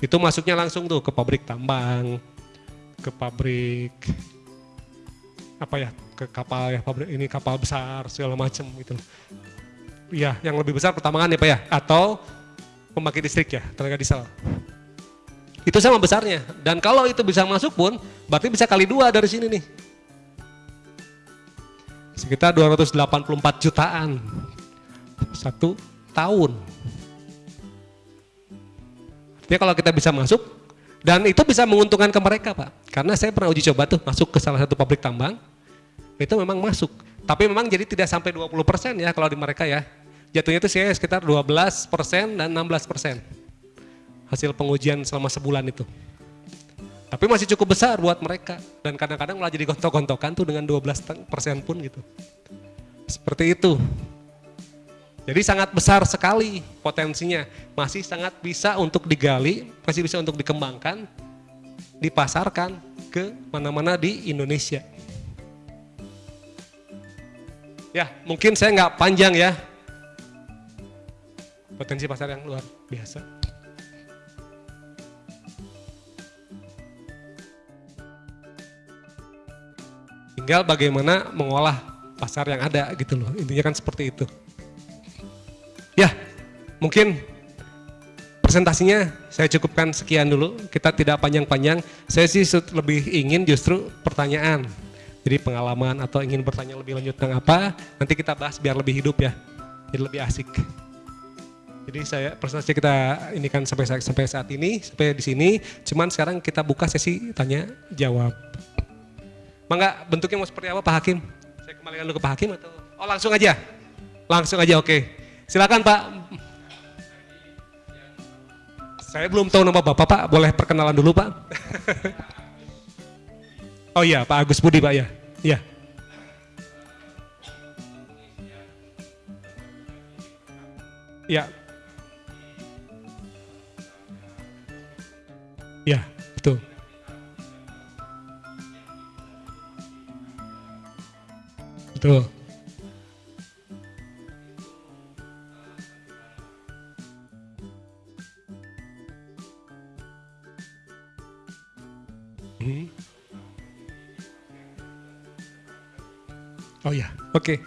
Itu masuknya langsung tuh ke pabrik tambang ke pabrik apa ya ke kapal ya pabrik ini kapal besar segala macam gitu ya yang lebih besar pertambangan ya pak ya? Atau pembangkit listrik ya tenaga diesel. Itu sama besarnya. Dan kalau itu bisa masuk pun berarti bisa kali dua dari sini nih sekitar 284 jutaan. Satu tahun. Artinya kalau kita bisa masuk dan itu bisa menguntungkan ke mereka pak. Karena saya pernah uji coba tuh masuk ke salah satu pabrik tambang itu memang masuk. Tapi memang jadi tidak sampai 20% ya kalau di mereka ya. Jatuhnya itu saya sekitar 12% dan 16% hasil pengujian selama sebulan itu tapi masih cukup besar buat mereka dan kadang-kadang malah jadi gontok-gontokan tuh dengan 12 persen pun gitu. Seperti itu. Jadi sangat besar sekali potensinya, masih sangat bisa untuk digali, masih bisa untuk dikembangkan, dipasarkan ke mana-mana di Indonesia. Ya, mungkin saya nggak panjang ya. Potensi pasar yang luar biasa. Tinggal bagaimana mengolah pasar yang ada gitu loh. Intinya kan seperti itu. Ya mungkin presentasinya saya cukupkan sekian dulu. Kita tidak panjang-panjang. Saya sih lebih ingin justru pertanyaan. Jadi pengalaman atau ingin bertanya lebih lanjut tentang apa nanti kita bahas biar lebih hidup ya. Jadi lebih asik. Jadi saya presentasi kita ini kan sampai sampai saat ini sampai di sini. Cuman sekarang kita buka sesi tanya jawab Mangga bentuknya mau seperti apa Pak Hakim? Saya kembalikan dulu ke Pak Hakim atau? Oh langsung aja? Langsung aja oke. Silakan Pak. Saya belum tahu nama Bapak Pak, boleh perkenalan dulu Pak? oh iya Pak Agus Budi Pak ya? Iya. Ya. Ya, betul. Hmm. Oh ya, oke.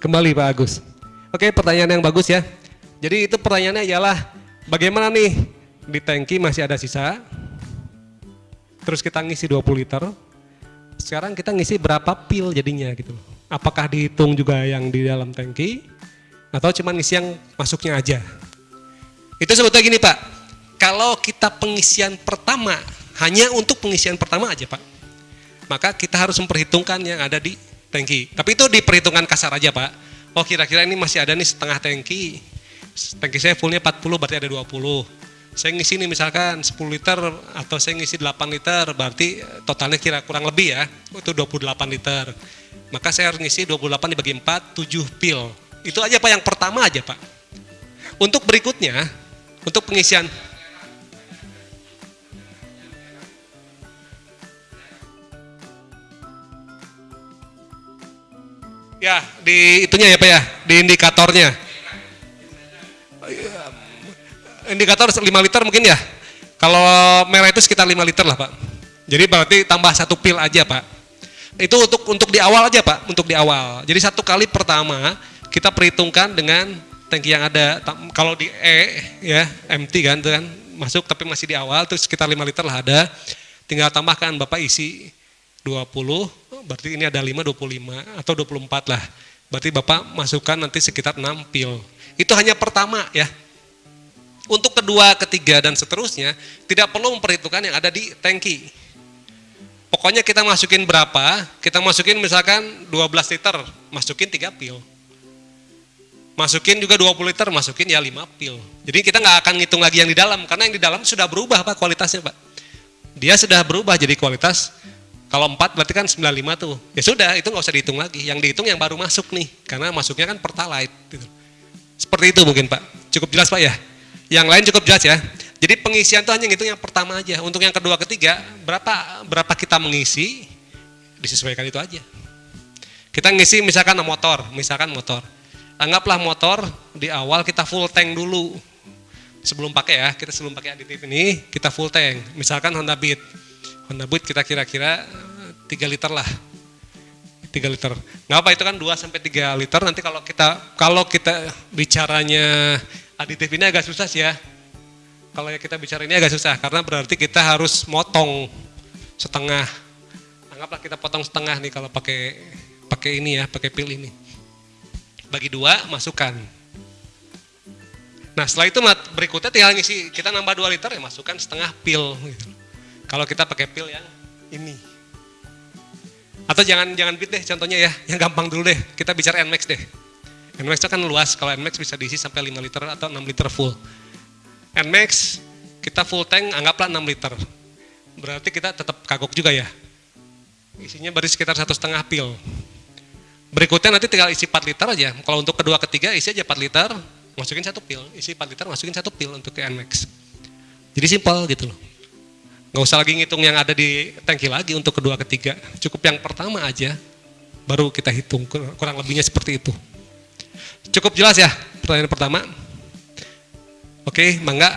Kembali Pak Agus. Oke, pertanyaan yang bagus ya. Jadi itu pertanyaannya ialah bagaimana nih di tangki masih ada sisa, terus kita ngisi 20 liter, sekarang kita ngisi berapa pil jadinya gitu. Apakah dihitung juga yang di dalam tangki? Atau cuma ngisi yang masuknya aja? Itu sebetulnya gini Pak, kalau kita pengisian pertama hanya untuk pengisian pertama aja Pak, maka kita harus memperhitungkan yang ada di tangki. Tapi itu diperhitungkan kasar aja Pak. Oh kira-kira ini masih ada nih setengah tangki, tangki saya fullnya 40 berarti ada 20 saya ngisi nih misalkan 10 liter atau saya ngisi 8 liter berarti totalnya kira kurang lebih ya. Itu 28 liter maka saya harus ngisi 28 dibagi 4 7 pil itu aja Pak yang pertama aja Pak untuk berikutnya untuk pengisian ya di itunya ya Pak ya di indikatornya indikator 5 liter mungkin ya. Kalau merah itu sekitar 5 liter lah Pak. Jadi berarti tambah satu pil aja Pak. Itu untuk untuk di awal aja Pak, untuk di awal. Jadi satu kali pertama kita perhitungkan dengan tangki yang ada. Kalau di E ya empty kan, itu kan masuk tapi masih di awal terus sekitar 5 liter lah ada. Tinggal tambahkan Bapak isi 20, berarti ini ada 5 25 atau 24 lah. Berarti Bapak masukkan nanti sekitar 6 pil. Itu hanya pertama ya, untuk kedua, ketiga, dan seterusnya, tidak perlu memperhitungkan yang ada di tangki. Pokoknya kita masukin berapa, kita masukin misalkan 12 liter, masukin 3 pil. Masukin juga 20 liter, masukin ya 5 pil. Jadi kita nggak akan ngitung lagi yang di dalam, karena yang di dalam sudah berubah Pak kualitasnya Pak. Dia sudah berubah jadi kualitas, kalau 4 berarti kan 95 tuh. Ya sudah, itu nggak usah dihitung lagi. Yang dihitung yang baru masuk nih, karena masuknya kan pertalite. Gitu. Seperti itu mungkin Pak. Cukup jelas Pak ya? Yang lain cukup jelas ya. Jadi pengisian itu hanya ngitung yang pertama aja. Untuk yang kedua, ketiga, berapa berapa kita mengisi, disesuaikan itu aja. Kita ngisi misalkan motor, misalkan motor. Anggaplah motor di awal kita full tank dulu. Sebelum pakai ya, kita sebelum pakai aditif ini, kita full tank. Misalkan Honda Beat. Honda Beat kita kira-kira 3 liter lah. 3 liter. Nggak apa itu kan 2 sampai 3 liter. Nanti kalau kita kalau kita bicaranya aditif ini agak susah sih ya. Kalau kita bicara ini agak susah karena berarti kita harus motong setengah. Anggaplah kita potong setengah nih kalau pakai pakai ini ya, pakai pil ini. Bagi dua, masukkan. Nah setelah itu berikutnya tinggal ngisi, kita nambah 2 liter ya masukkan setengah pil. Gitu. Kalau kita pakai pil yang ini. Atau jangan jangan bit deh contohnya ya, yang gampang dulu deh. Kita bicara NMAX deh. NMAX itu kan luas, kalau NMAX bisa diisi sampai 5 liter atau 6 liter full. NMAX kita full tank anggaplah 6 liter. Berarti kita tetap kagok juga ya. Isinya baru sekitar satu setengah pil. Berikutnya nanti tinggal isi 4 liter aja. Kalau untuk kedua ketiga isi aja 4 liter, masukin satu pil. Isi 4 liter, masukin satu pil untuk ke NMAX. Jadi simpel gitu loh. Nggak usah lagi ngitung yang ada di tangki lagi untuk kedua ketiga. Cukup yang pertama aja, baru kita hitung. Kurang lebihnya seperti itu. Cukup jelas ya pertanyaan pertama? Oke, mangga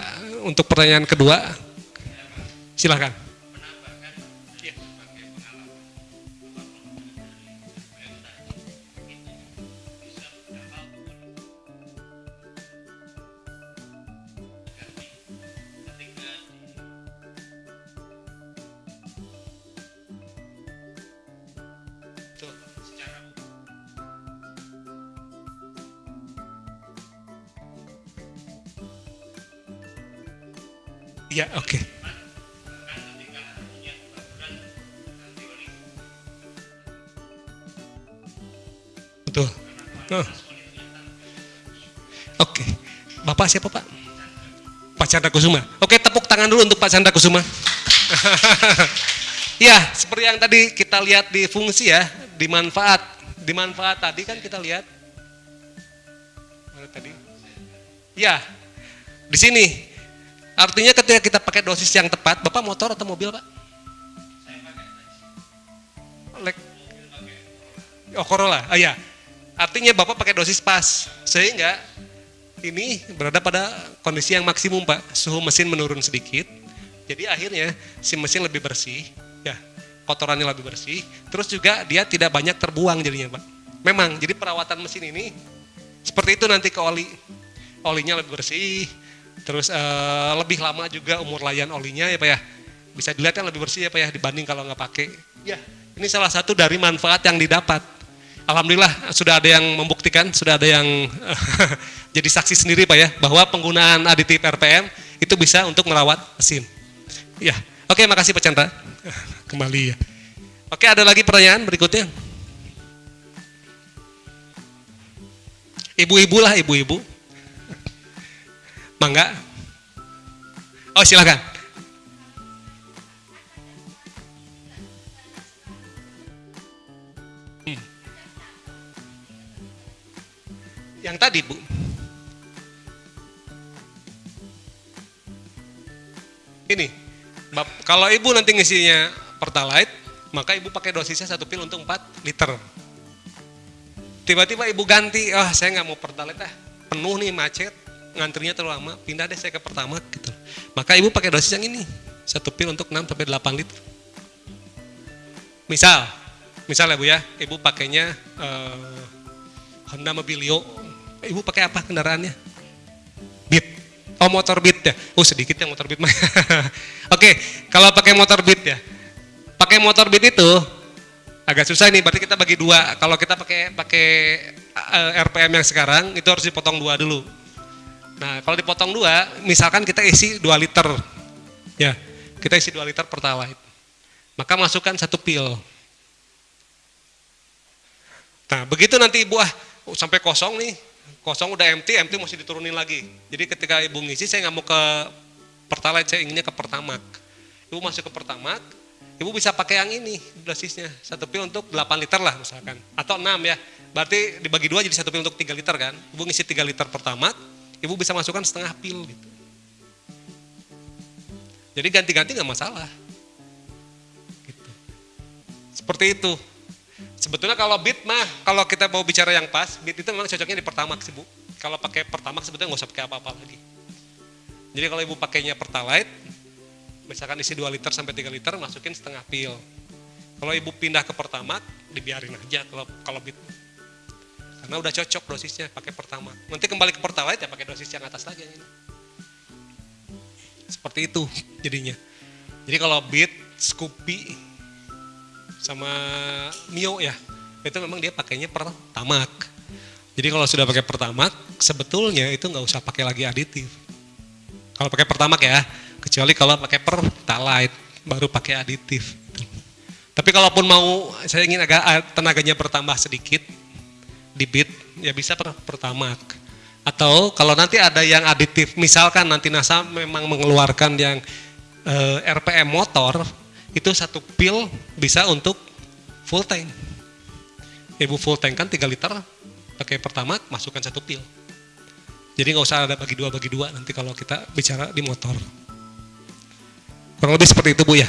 untuk pertanyaan kedua silahkan. Ya, oke. Okay. Betul. Oh. Oke. Okay. Bapak siapa Pak? Pak Chandra Kusuma. Oke, tepuk tangan dulu untuk Pak Chandra Kusuma. ya, seperti yang tadi kita lihat di fungsi ya, di manfaat. Di manfaat tadi kan kita lihat. Mana tadi? Ya, di sini. Artinya ketika kita pakai dosis yang tepat, Bapak motor atau mobil, Pak? Lek. Oh, Corolla. Ah ya. Artinya Bapak pakai dosis pas. Sehingga ini berada pada kondisi yang maksimum, Pak. Suhu mesin menurun sedikit. Jadi akhirnya si mesin lebih bersih, ya. Kotorannya lebih bersih. Terus juga dia tidak banyak terbuang jadinya, Pak. Memang, jadi perawatan mesin ini seperti itu nanti ke oli. Olinya lebih bersih, terus eh, lebih lama juga umur layan olinya ya Pak ya. Bisa dilihat kan lebih bersih ya Pak ya dibanding kalau nggak pakai. Ya, ini salah satu dari manfaat yang didapat. Alhamdulillah sudah ada yang membuktikan, sudah ada yang jadi saksi sendiri Pak ya bahwa penggunaan aditif RPM itu bisa untuk merawat mesin. Ya, oke makasih Pak Chandra. Kembali ya. Oke ada lagi pertanyaan berikutnya. Ibu-ibu lah ibu-ibu. Mangga. Oh silakan. Yang tadi bu. Ini, kalau ibu nanti ngisinya pertalite, maka ibu pakai dosisnya satu pil untuk 4 liter. Tiba-tiba ibu ganti, ah saya nggak mau pertalite ah, penuh nih macet, ngantrinya terlalu lama, pindah deh saya ke pertama gitu. Maka ibu pakai dosis yang ini, satu pil untuk 6 sampai 8 liter. Misal, misal ya bu ya, ibu pakainya eh, Honda Mobilio, ibu pakai apa kendaraannya? Beat. Oh motor Beat ya, oh sedikit yang motor Beat mah. Oke, kalau pakai motor Beat ya, pakai motor Beat itu agak susah nih, berarti kita bagi dua. Kalau kita pakai pakai eh, RPM yang sekarang, itu harus dipotong dua dulu. Nah, kalau dipotong dua, misalkan kita isi 2 liter, ya, kita isi 2 liter pertalite. Maka masukkan satu pil. Nah, begitu nanti ibu ah oh, sampai kosong nih, kosong udah empty, empty masih diturunin lagi. Jadi ketika ibu ngisi, saya nggak mau ke pertalite, saya inginnya ke pertamak. Ibu masuk ke pertamak, ibu bisa pakai yang ini dosisnya, satu pil untuk 8 liter lah misalkan, atau 6 ya. Berarti dibagi dua jadi satu pil untuk 3 liter kan. Ibu ngisi 3 liter pertamak, ibu bisa masukkan setengah pil gitu. Jadi ganti-ganti nggak masalah. Gitu. Seperti itu. Sebetulnya kalau bit mah, kalau kita mau bicara yang pas, bit itu memang cocoknya di pertamax bu. Kalau pakai pertamax sebetulnya nggak usah pakai apa-apa lagi. Jadi kalau ibu pakainya pertalite, misalkan isi 2 liter sampai 3 liter, masukin setengah pil. Kalau ibu pindah ke pertamax, dibiarin aja kalau kalau bit. Karena udah cocok dosisnya pakai pertama. Nanti kembali ke pertalite ya pakai dosis yang atas lagi. Seperti itu jadinya. Jadi kalau Beat, Scoopy, sama Mio ya, itu memang dia pakainya pertamak. Jadi kalau sudah pakai pertamak, sebetulnya itu nggak usah pakai lagi aditif. Kalau pakai pertamak ya, kecuali kalau pakai pertalite, baru pakai aditif. Tapi kalaupun mau, saya ingin agak tenaganya bertambah sedikit, di bit ya bisa per pertamak atau kalau nanti ada yang aditif misalkan nanti NASA memang mengeluarkan yang eh, RPM motor itu satu pil bisa untuk full tank. Ibu full tank kan 3 liter pakai pertamak masukkan satu pil. Jadi nggak usah ada bagi dua bagi dua nanti kalau kita bicara di motor. Kurang lebih seperti itu bu ya.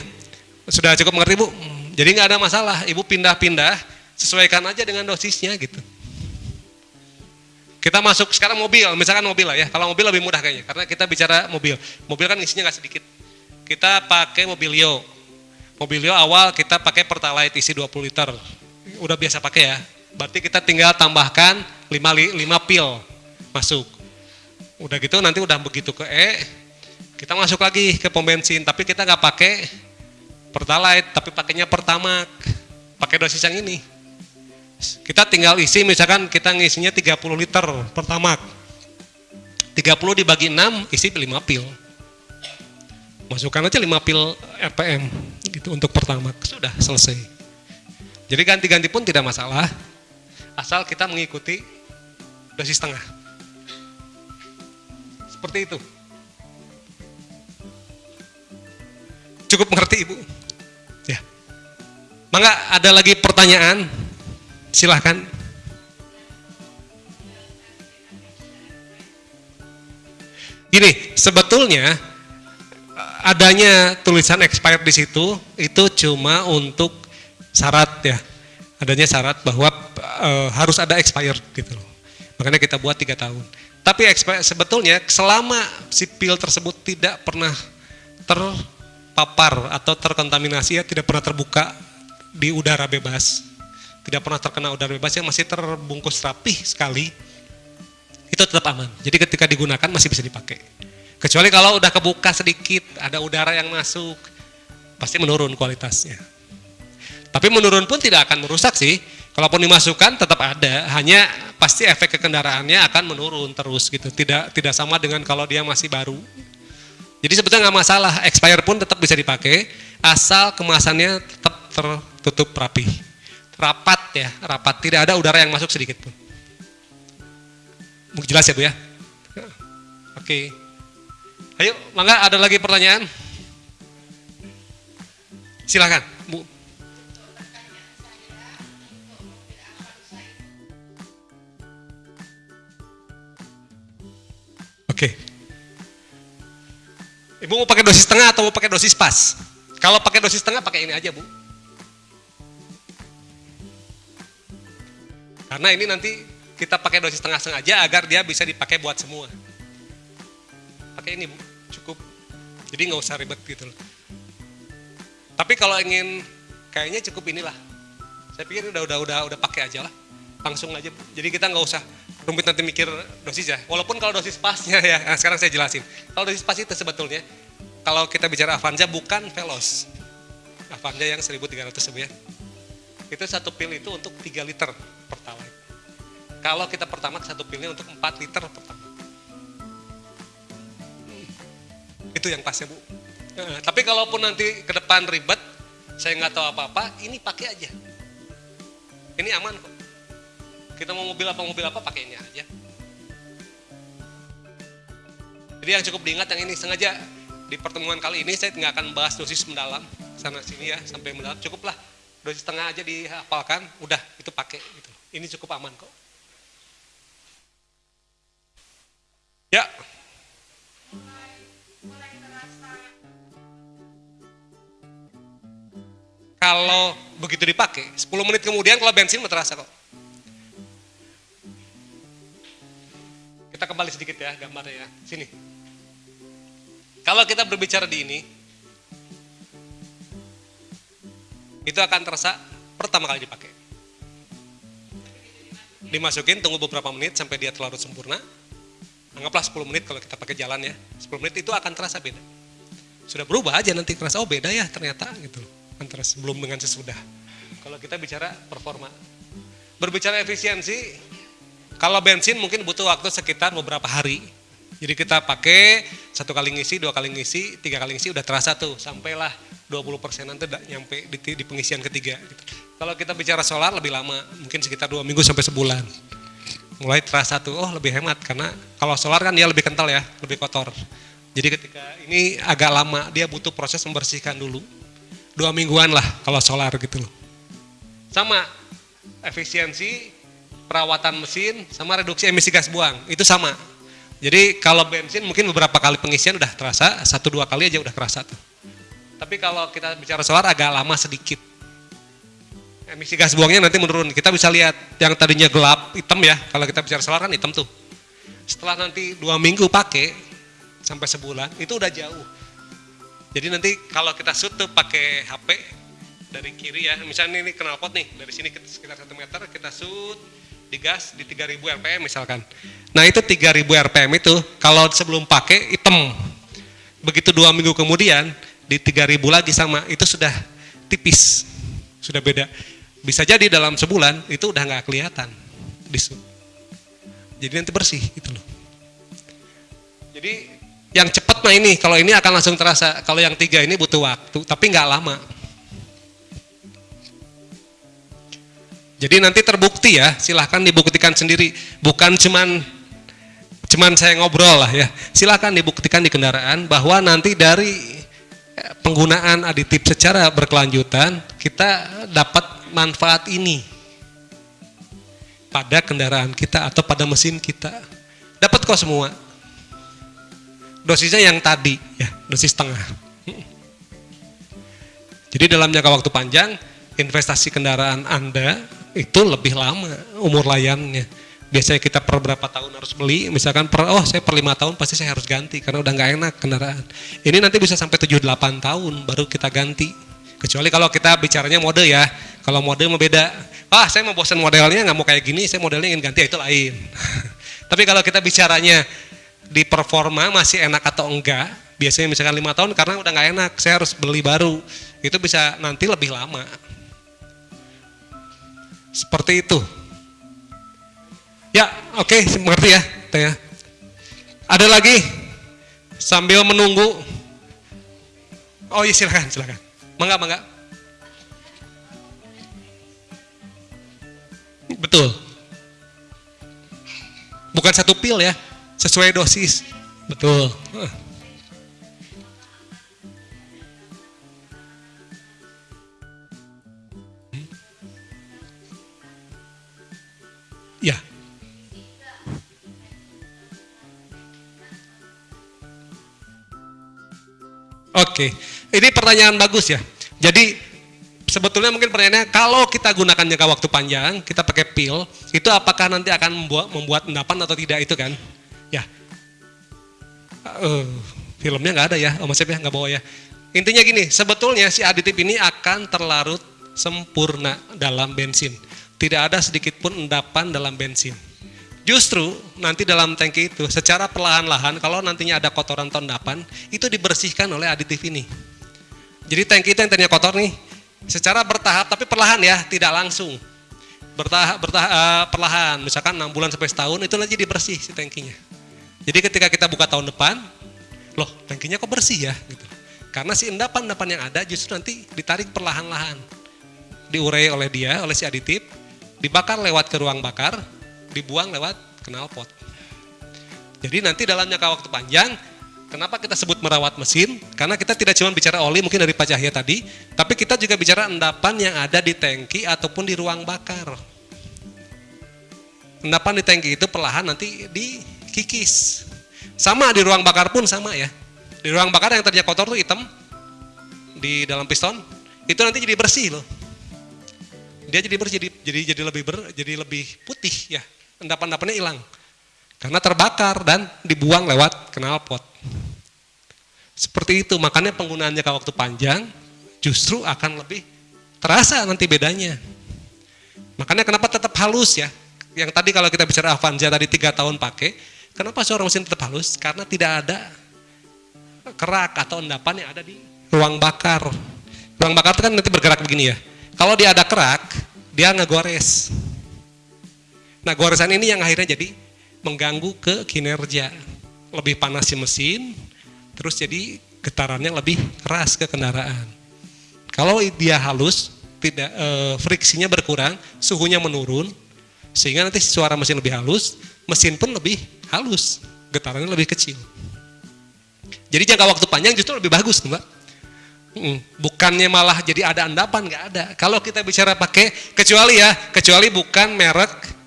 Sudah cukup mengerti bu? Jadi nggak ada masalah. Ibu pindah-pindah sesuaikan aja dengan dosisnya gitu kita masuk sekarang mobil, misalkan mobil lah ya. Kalau mobil lebih mudah kayaknya, karena kita bicara mobil. Mobil kan isinya nggak sedikit. Kita pakai mobilio. Mobilio awal kita pakai pertalite isi 20 liter. Udah biasa pakai ya. Berarti kita tinggal tambahkan 5, 5 pil masuk. Udah gitu nanti udah begitu ke E, kita masuk lagi ke pom bensin. Tapi kita nggak pakai pertalite, tapi pakainya pertamax. Pakai dosis yang ini. Kita tinggal isi misalkan kita ngisinya 30 liter pertama. 30 dibagi 6 isi 5 pil. Masukkan aja 5 pil RPM gitu untuk pertama. Sudah selesai. Jadi ganti-ganti pun tidak masalah. Asal kita mengikuti dosis setengah. Seperti itu. Cukup mengerti Ibu? Ya. Mangga ada lagi pertanyaan? Silahkan. Gini, sebetulnya adanya tulisan expired di situ itu cuma untuk syarat ya. Adanya syarat bahwa e, harus ada expired gitu loh. Makanya kita buat tiga tahun. Tapi expired, sebetulnya selama si pil tersebut tidak pernah terpapar atau terkontaminasi ya tidak pernah terbuka di udara bebas, tidak pernah terkena udara bebas yang masih terbungkus rapih sekali, itu tetap aman. Jadi ketika digunakan masih bisa dipakai. Kecuali kalau udah kebuka sedikit, ada udara yang masuk, pasti menurun kualitasnya. Tapi menurun pun tidak akan merusak sih. Kalaupun dimasukkan tetap ada, hanya pasti efek ke kendaraannya akan menurun terus gitu. Tidak tidak sama dengan kalau dia masih baru. Jadi sebetulnya nggak masalah, expire pun tetap bisa dipakai, asal kemasannya tetap tertutup rapi. Rapat ya, rapat, tidak ada udara yang masuk sedikit pun. Jelas ya Bu ya? Oke. Ayo, mangga ada lagi pertanyaan? Silakan, Bu. Oke. Ibu mau pakai dosis setengah atau mau pakai dosis pas? Kalau pakai dosis setengah pakai ini aja, Bu. Karena ini nanti kita pakai dosis setengah sengaja agar dia bisa dipakai buat semua. Pakai ini. Cukup. Jadi nggak usah ribet gitu loh. Tapi kalau ingin kayaknya cukup inilah. Saya pikir udah udah udah udah pakai aja lah. Langsung aja. Jadi kita nggak usah rumit nanti mikir dosis ya. Walaupun kalau dosis pasnya ya, nah sekarang saya jelasin. Kalau dosis pas itu sebetulnya kalau kita bicara Avanza bukan Velos. Avanza yang 1300 ya. Itu satu pil itu untuk 3 liter pertalite. Kalau kita pertama satu pilnya untuk 4 liter pertama. Itu yang pasnya Bu. Nah, tapi kalaupun nanti ke depan ribet, saya nggak tahu apa-apa, ini pakai aja. Ini aman kok. Kita mau mobil apa mobil apa pakai ini aja. Jadi yang cukup diingat yang ini sengaja di pertemuan kali ini saya nggak akan bahas dosis mendalam sana sini ya sampai mendalam cukuplah dosis setengah aja dihafalkan udah itu pakai gitu. Ini cukup aman kok. Ya. Kalau begitu dipakai, 10 menit kemudian kalau bensin terasa kok. Kita kembali sedikit ya gambarnya ya. Sini. Kalau kita berbicara di ini, itu akan terasa pertama kali dipakai. Dimasukin, tunggu beberapa menit sampai dia terlarut sempurna. Anggaplah 10 menit kalau kita pakai jalan ya. 10 menit itu akan terasa beda. Sudah berubah aja nanti terasa, oh beda ya ternyata gitu. Antara sebelum dengan sesudah. Kalau kita bicara performa. Berbicara efisiensi, kalau bensin mungkin butuh waktu sekitar beberapa hari. Jadi kita pakai satu kali ngisi, dua kali ngisi, tiga kali ngisi udah terasa tuh sampailah 20 persen nanti udah nyampe di, di pengisian ketiga. Gitu. Kalau kita bicara solar lebih lama, mungkin sekitar dua minggu sampai sebulan. Mulai terasa tuh, oh lebih hemat karena kalau solar kan dia lebih kental ya, lebih kotor. Jadi ketika ini agak lama, dia butuh proses membersihkan dulu. Dua mingguan lah kalau solar gitu loh. Sama efisiensi perawatan mesin sama reduksi emisi gas buang itu sama jadi kalau bensin mungkin beberapa kali pengisian udah terasa satu dua kali aja udah terasa tuh. Tapi kalau kita bicara solar agak lama sedikit. Emisi gas buangnya nanti menurun. Kita bisa lihat yang tadinya gelap hitam ya. Kalau kita bicara solar kan hitam tuh. Setelah nanti dua minggu pakai sampai sebulan itu udah jauh. Jadi nanti kalau kita shoot tuh pakai HP dari kiri ya. Misalnya ini knalpot nih dari sini sekitar satu meter kita shoot digas di 3000 rpm misalkan. Nah itu 3000 rpm itu kalau sebelum pakai hitam. Begitu dua minggu kemudian di 3000 lagi sama itu sudah tipis, sudah beda. Bisa jadi dalam sebulan itu udah nggak kelihatan di Jadi nanti bersih itu loh. Jadi yang cepat mah ini, kalau ini akan langsung terasa. Kalau yang tiga ini butuh waktu, tapi nggak lama. Jadi nanti terbukti ya, silahkan dibuktikan sendiri. Bukan cuman cuman saya ngobrol lah ya. Silahkan dibuktikan di kendaraan bahwa nanti dari eh, penggunaan aditif secara berkelanjutan kita dapat manfaat ini pada kendaraan kita atau pada mesin kita. Dapat kok semua. dosisnya yang tadi ya, dosis setengah. Jadi dalam jangka waktu panjang investasi kendaraan Anda itu lebih lama umur layannya. Biasanya kita per berapa tahun harus beli, misalkan per oh saya per lima tahun pasti saya harus ganti karena udah nggak enak kendaraan. Ini nanti bisa sampai 7-8 tahun baru kita ganti. Kecuali kalau kita bicaranya mode ya, kalau mode mau beda. Ah saya mau bosan modelnya nggak mau kayak gini, saya modelnya ingin ganti itu lain. Tapi kalau kita bicaranya di performa masih enak atau enggak, biasanya misalkan lima tahun karena udah nggak enak, saya harus beli baru. Itu bisa nanti lebih lama. Seperti itu. Ya, oke, okay, mengerti ya, Teh. Ada lagi sambil menunggu. Oh iya silakan, silakan. Mangga, mangga. Betul. Bukan satu pil ya, sesuai dosis. Betul. Ya. Oke, ini pertanyaan bagus ya. Jadi sebetulnya mungkin pertanyaannya kalau kita gunakan jangka waktu panjang, kita pakai pil, itu apakah nanti akan membuat membuat endapan atau tidak itu kan? Ya. Uh, filmnya nggak ada ya, oh Mas ya nggak bawa ya. Intinya gini, sebetulnya si aditif ini akan terlarut sempurna dalam bensin. Tidak ada sedikit pun endapan dalam bensin. Justru nanti dalam tangki itu secara perlahan-lahan kalau nantinya ada kotoran atau endapan itu dibersihkan oleh aditif ini. Jadi tangki itu yang tadinya kotor nih secara bertahap tapi perlahan ya, tidak langsung. Bertahap, bertahap uh, perlahan, misalkan 6 bulan sampai setahun itu nanti dibersih si tangkinya. Jadi ketika kita buka tahun depan, loh tangkinya kok bersih ya gitu. Karena si endapan-endapan yang ada justru nanti ditarik perlahan-lahan. Diurai oleh dia, oleh si aditif, dibakar lewat ke ruang bakar, dibuang lewat knalpot. Jadi nanti dalam jangka waktu panjang, kenapa kita sebut merawat mesin? Karena kita tidak cuma bicara oli mungkin dari Pak tadi, tapi kita juga bicara endapan yang ada di tangki ataupun di ruang bakar. Endapan di tangki itu perlahan nanti dikikis. Sama di ruang bakar pun sama ya. Di ruang bakar yang tadinya kotor tuh hitam di dalam piston, itu nanti jadi bersih loh. Dia jadi bersih, jadi jadi lebih ber, jadi lebih putih ya. Endapan-endapannya hilang. Karena terbakar dan dibuang lewat knalpot. Seperti itu, makanya penggunaannya ke waktu panjang justru akan lebih terasa nanti bedanya. Makanya kenapa tetap halus ya? Yang tadi kalau kita bicara Avanza tadi tiga tahun pakai, kenapa seorang mesin tetap halus? Karena tidak ada kerak atau endapan yang ada di ruang bakar. Ruang bakar itu kan nanti bergerak begini ya. Kalau dia ada kerak, dia ngegores. Nah goresan ini yang akhirnya jadi mengganggu ke kinerja. Lebih panas si mesin, terus jadi getarannya lebih keras ke kendaraan. Kalau dia halus, tidak e, friksinya berkurang, suhunya menurun, sehingga nanti suara mesin lebih halus, mesin pun lebih halus, getarannya lebih kecil. Jadi jangka waktu panjang justru lebih bagus, mbak. Bukannya malah jadi ada endapan, nggak ada. Kalau kita bicara pakai, kecuali ya, kecuali bukan merek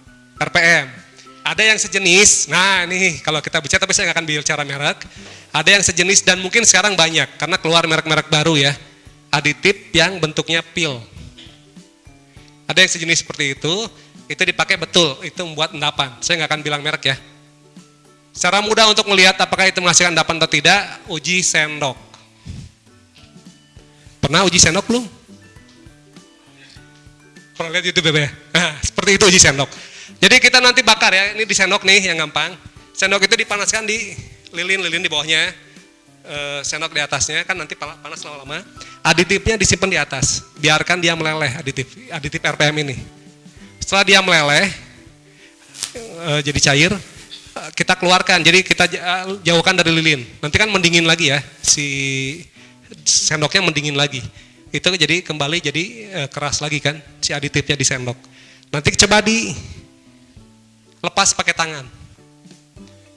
RPM. Ada yang sejenis, nah ini kalau kita bicara, tapi saya nggak akan bicara merek. Ada yang sejenis dan mungkin sekarang banyak, karena keluar merek-merek baru ya. Aditif yang bentuknya pil. Ada yang sejenis seperti itu, itu dipakai betul, itu membuat endapan. Saya nggak akan bilang merek ya. Secara mudah untuk melihat apakah itu menghasilkan endapan atau tidak, uji sendok. Pernah uji sendok belum? Pernah lihat YouTube ya? Nah, seperti itu uji sendok. Jadi kita nanti bakar ya, ini di sendok nih yang gampang. Sendok itu dipanaskan di lilin-lilin di bawahnya, e, sendok di atasnya kan nanti panas lama-lama. Aditifnya disimpan di atas, biarkan dia meleleh aditif, aditif RPM ini. Setelah dia meleleh, e, jadi cair, kita keluarkan, jadi kita jauhkan dari lilin. Nanti kan mendingin lagi ya, si sendoknya mendingin lagi. Itu jadi kembali jadi e, keras lagi kan, si aditifnya di sendok. Nanti coba di lepas pakai tangan.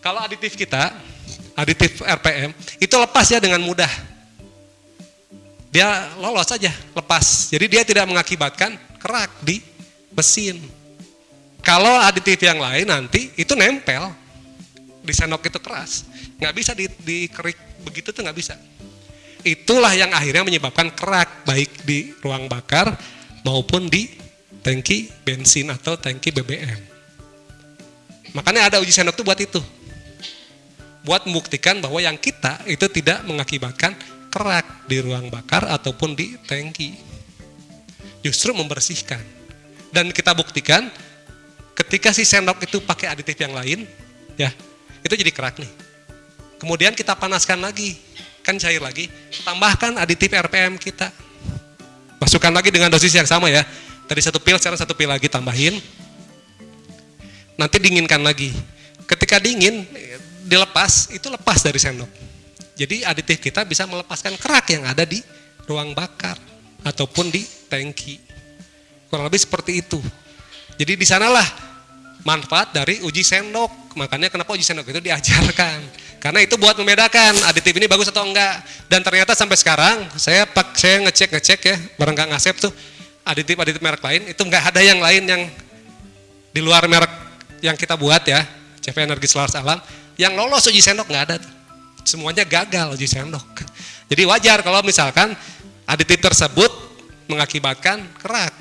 Kalau aditif kita, aditif RPM, itu lepas ya dengan mudah. Dia lolos saja, lepas. Jadi dia tidak mengakibatkan kerak di mesin. Kalau aditif yang lain nanti itu nempel. di sendok itu keras. Nggak bisa di, dikerik begitu tuh nggak bisa. Itulah yang akhirnya menyebabkan kerak baik di ruang bakar maupun di tangki bensin atau tangki BBM. Makanya ada uji sendok itu buat itu. Buat membuktikan bahwa yang kita itu tidak mengakibatkan kerak di ruang bakar ataupun di tangki. Justru membersihkan. Dan kita buktikan ketika si sendok itu pakai aditif yang lain, ya itu jadi kerak nih. Kemudian kita panaskan lagi, kan cair lagi, tambahkan aditif RPM kita. Masukkan lagi dengan dosis yang sama ya. Tadi satu pil, sekarang satu pil lagi tambahin. Nanti dinginkan lagi. Ketika dingin, dilepas, itu lepas dari sendok. Jadi aditif kita bisa melepaskan kerak yang ada di ruang bakar ataupun di tangki. Kurang lebih seperti itu. Jadi di sanalah manfaat dari uji sendok. Makanya kenapa uji sendok itu diajarkan. Karena itu buat membedakan aditif ini bagus atau enggak. Dan ternyata sampai sekarang saya pak saya ngecek ngecek ya bareng Kang Asep tuh aditif aditif merek lain itu enggak ada yang lain yang di luar merek yang kita buat ya CV Energi Selaras Alam yang lolos uji sendok enggak ada. Semuanya gagal uji sendok. Jadi wajar kalau misalkan aditif tersebut mengakibatkan kerak.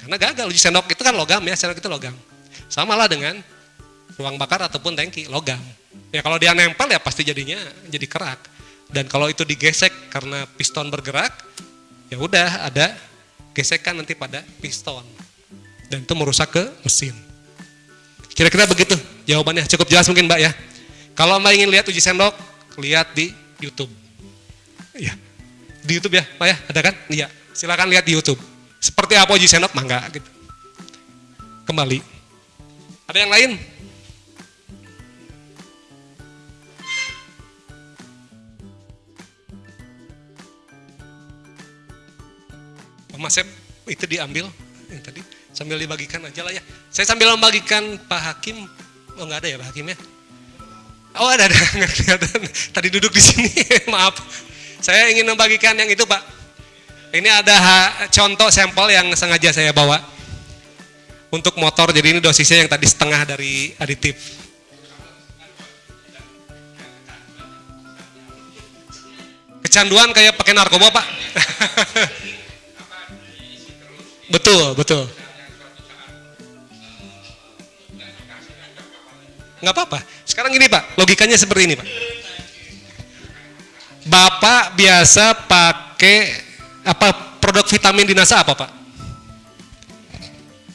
Karena gagal uji sendok itu kan logam ya, sendok itu logam. Sama lah dengan ruang bakar ataupun tangki logam. Ya kalau dia nempel ya pasti jadinya jadi kerak. Dan kalau itu digesek karena piston bergerak, ya udah ada gesekan nanti pada piston. Dan itu merusak ke mesin. Kira-kira begitu jawabannya. Cukup jelas mungkin Mbak ya. Kalau Mbak ingin lihat uji sendok, lihat di YouTube. Ya. Di YouTube ya, Pak ya? Ada kan? Iya. Silakan lihat di YouTube. Seperti apa uji sendok, mangga gitu. Kembali. Ada yang lain? Masep itu diambil yang tadi sambil dibagikan aja lah ya. Saya sambil membagikan Pak Hakim, oh nggak ada ya Pak Hakim ya? Oh ada ada nggak kelihatan. Tadi duduk di sini, maaf. Saya ingin membagikan yang itu Pak. Ini ada contoh sampel yang sengaja saya bawa untuk motor. Jadi ini dosisnya yang tadi setengah dari aditif. Kecanduan kayak pakai narkoba Pak. betul betul. Nggak apa-apa. Sekarang gini Pak, logikanya seperti ini Pak. Bapak biasa pakai apa produk vitamin di NASA apa Pak?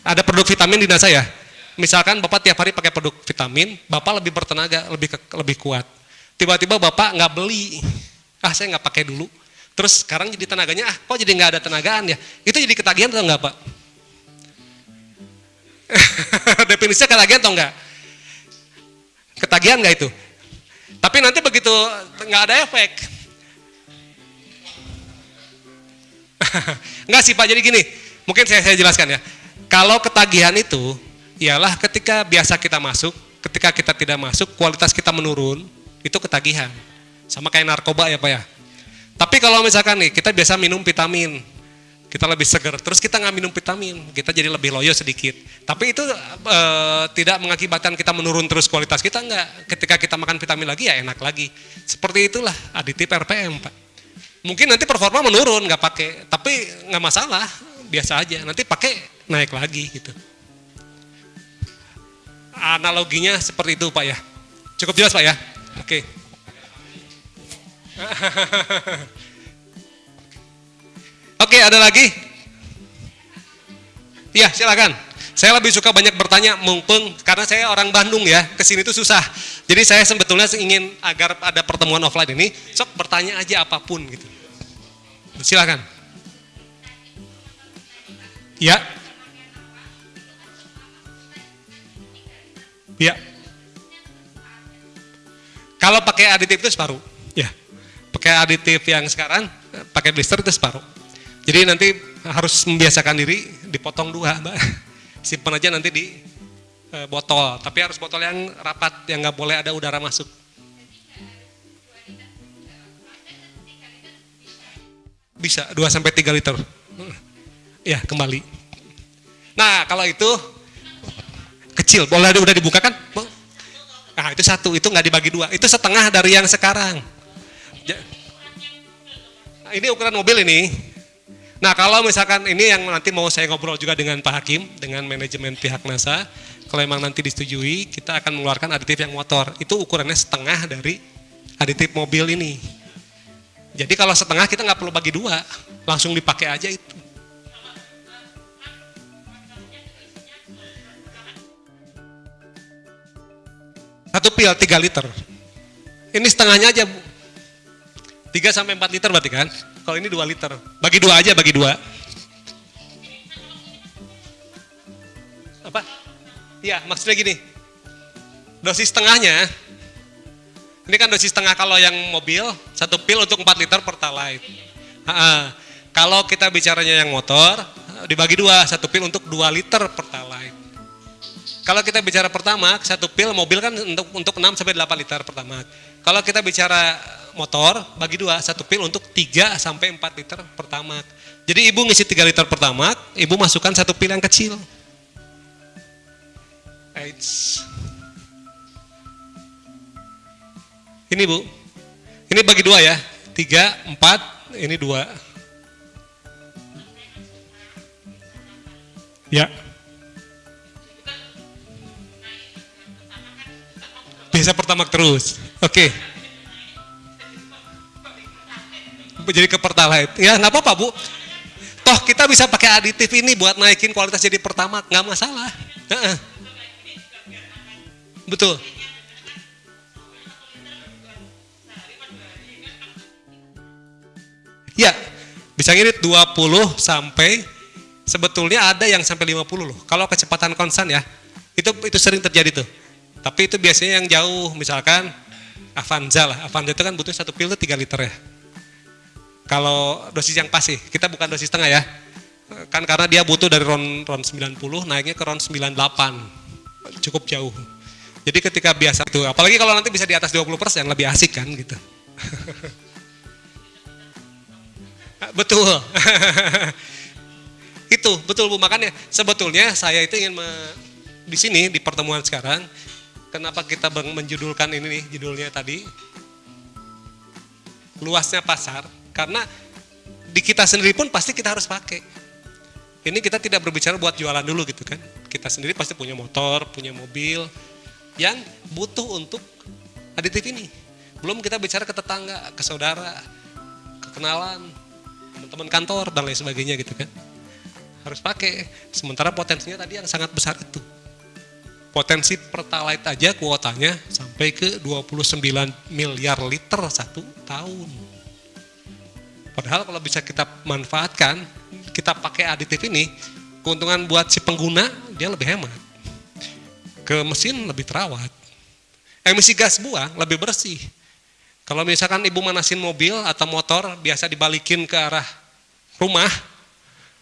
Ada produk vitamin di NASA ya? Misalkan Bapak tiap hari pakai produk vitamin, Bapak lebih bertenaga, lebih lebih kuat. Tiba-tiba Bapak nggak beli, ah saya nggak pakai dulu. Terus sekarang jadi tenaganya, ah kok jadi nggak ada tenagaan ya? Itu jadi ketagihan atau enggak Pak? Definisinya ketagihan atau enggak? Ketagihan nggak itu? Tapi nanti begitu nggak ada efek. Enggak sih Pak, jadi gini, mungkin saya, saya jelaskan ya. Kalau ketagihan itu, ialah ketika biasa kita masuk, ketika kita tidak masuk, kualitas kita menurun, itu ketagihan. Sama kayak narkoba ya Pak ya. Tapi kalau misalkan nih, kita biasa minum vitamin, kita lebih segar, terus kita nggak minum vitamin, kita jadi lebih loyo sedikit. Tapi itu e, tidak mengakibatkan kita menurun terus kualitas kita nggak. Ketika kita makan vitamin lagi ya enak lagi. Seperti itulah aditif RPM Pak. Mungkin nanti performa menurun nggak pakai, tapi nggak masalah, biasa aja. Nanti pakai naik lagi gitu. Analoginya seperti itu Pak ya. Cukup jelas Pak ya. Oke. Oke, ada lagi? Iya, silakan. Saya lebih suka banyak bertanya mumpung karena saya orang Bandung ya, ke sini tuh susah. Jadi saya sebetulnya ingin agar ada pertemuan offline ini, sok bertanya aja apa pun gitu. Silakan. Ya. Ya. Kalau pakai aditif itu separuh. Ya. Pakai aditif yang sekarang, pakai blister itu separuh. Jadi nanti harus membiasakan diri dipotong dua, Mbak. Simpan aja nanti di e, botol, tapi harus botol yang rapat, yang nggak boleh ada udara masuk. Bisa 2 sampai 3 liter. Ya, kembali. Nah, kalau itu kecil, boleh udah dibuka kan? Nah itu satu, itu nggak dibagi dua. Itu setengah dari yang sekarang. Nah, ini ukuran mobil ini. Nah kalau misalkan ini yang nanti mau saya ngobrol juga dengan Pak Hakim, dengan manajemen pihak NASA, kalau memang nanti disetujui, kita akan mengeluarkan aditif yang motor. Itu ukurannya setengah dari aditif mobil ini. Jadi kalau setengah kita nggak perlu bagi dua, langsung dipakai aja itu. Satu pil 3 liter. Ini setengahnya aja, Bu. 3 sampai 4 liter berarti kan? Kalau ini 2 liter. Bagi dua aja, bagi dua. Apa? Ya, maksudnya gini. Dosis setengahnya, ini kan dosis setengah kalau yang mobil, satu pil untuk 4 liter pertalite. Ha-ha. Kalau kita bicaranya yang motor, dibagi dua, satu pil untuk 2 liter pertalite. Kalau kita bicara pertama, satu pil mobil kan untuk untuk 6 sampai 8 liter pertama. Kalau kita bicara motor, bagi dua, satu pil untuk 3 sampai 4 liter pertama. Jadi ibu ngisi 3 liter pertama, ibu masukkan satu pil yang kecil. Eits. Ini bu, ini bagi dua ya, tiga, empat, ini dua. Ya. Biasa pertama terus. Oke. Jadi ke pertalite. Ya nggak apa-apa bu. Toh kita bisa pakai aditif ini buat naikin kualitas jadi pertama, nggak masalah. Betul. Ya, bisa ngirit 20 sampai sebetulnya ada yang sampai 50 loh. Kalau kecepatan konstan ya, itu itu sering terjadi tuh. Tapi itu biasanya yang jauh, misalkan Avanza lah. Avanza itu kan butuh satu pil itu 3 liter ya. Kalau dosis yang pas sih, kita bukan dosis setengah ya. Kan karena dia butuh dari ron, ron 90 naiknya ke ron 98. Cukup jauh. Jadi ketika biasa itu, apalagi kalau nanti bisa di atas 20% lebih asik kan gitu. Betul. itu betul Bu makanya sebetulnya saya itu ingin di sini di pertemuan sekarang kenapa kita menjudulkan ini nih judulnya tadi luasnya pasar karena di kita sendiri pun pasti kita harus pakai. Ini kita tidak berbicara buat jualan dulu gitu kan. Kita sendiri pasti punya motor, punya mobil yang butuh untuk aditif ini. Belum kita bicara ke tetangga, ke saudara, ke kenalan, teman-teman kantor dan lain sebagainya gitu kan. Harus pakai. Sementara potensinya tadi yang sangat besar itu. Potensi pertalite aja kuotanya sampai ke 29 miliar liter satu tahun. Padahal kalau bisa kita manfaatkan, kita pakai aditif ini, keuntungan buat si pengguna dia lebih hemat. Ke mesin lebih terawat. Emisi gas buang lebih bersih. Kalau misalkan ibu manasin mobil atau motor biasa dibalikin ke arah rumah,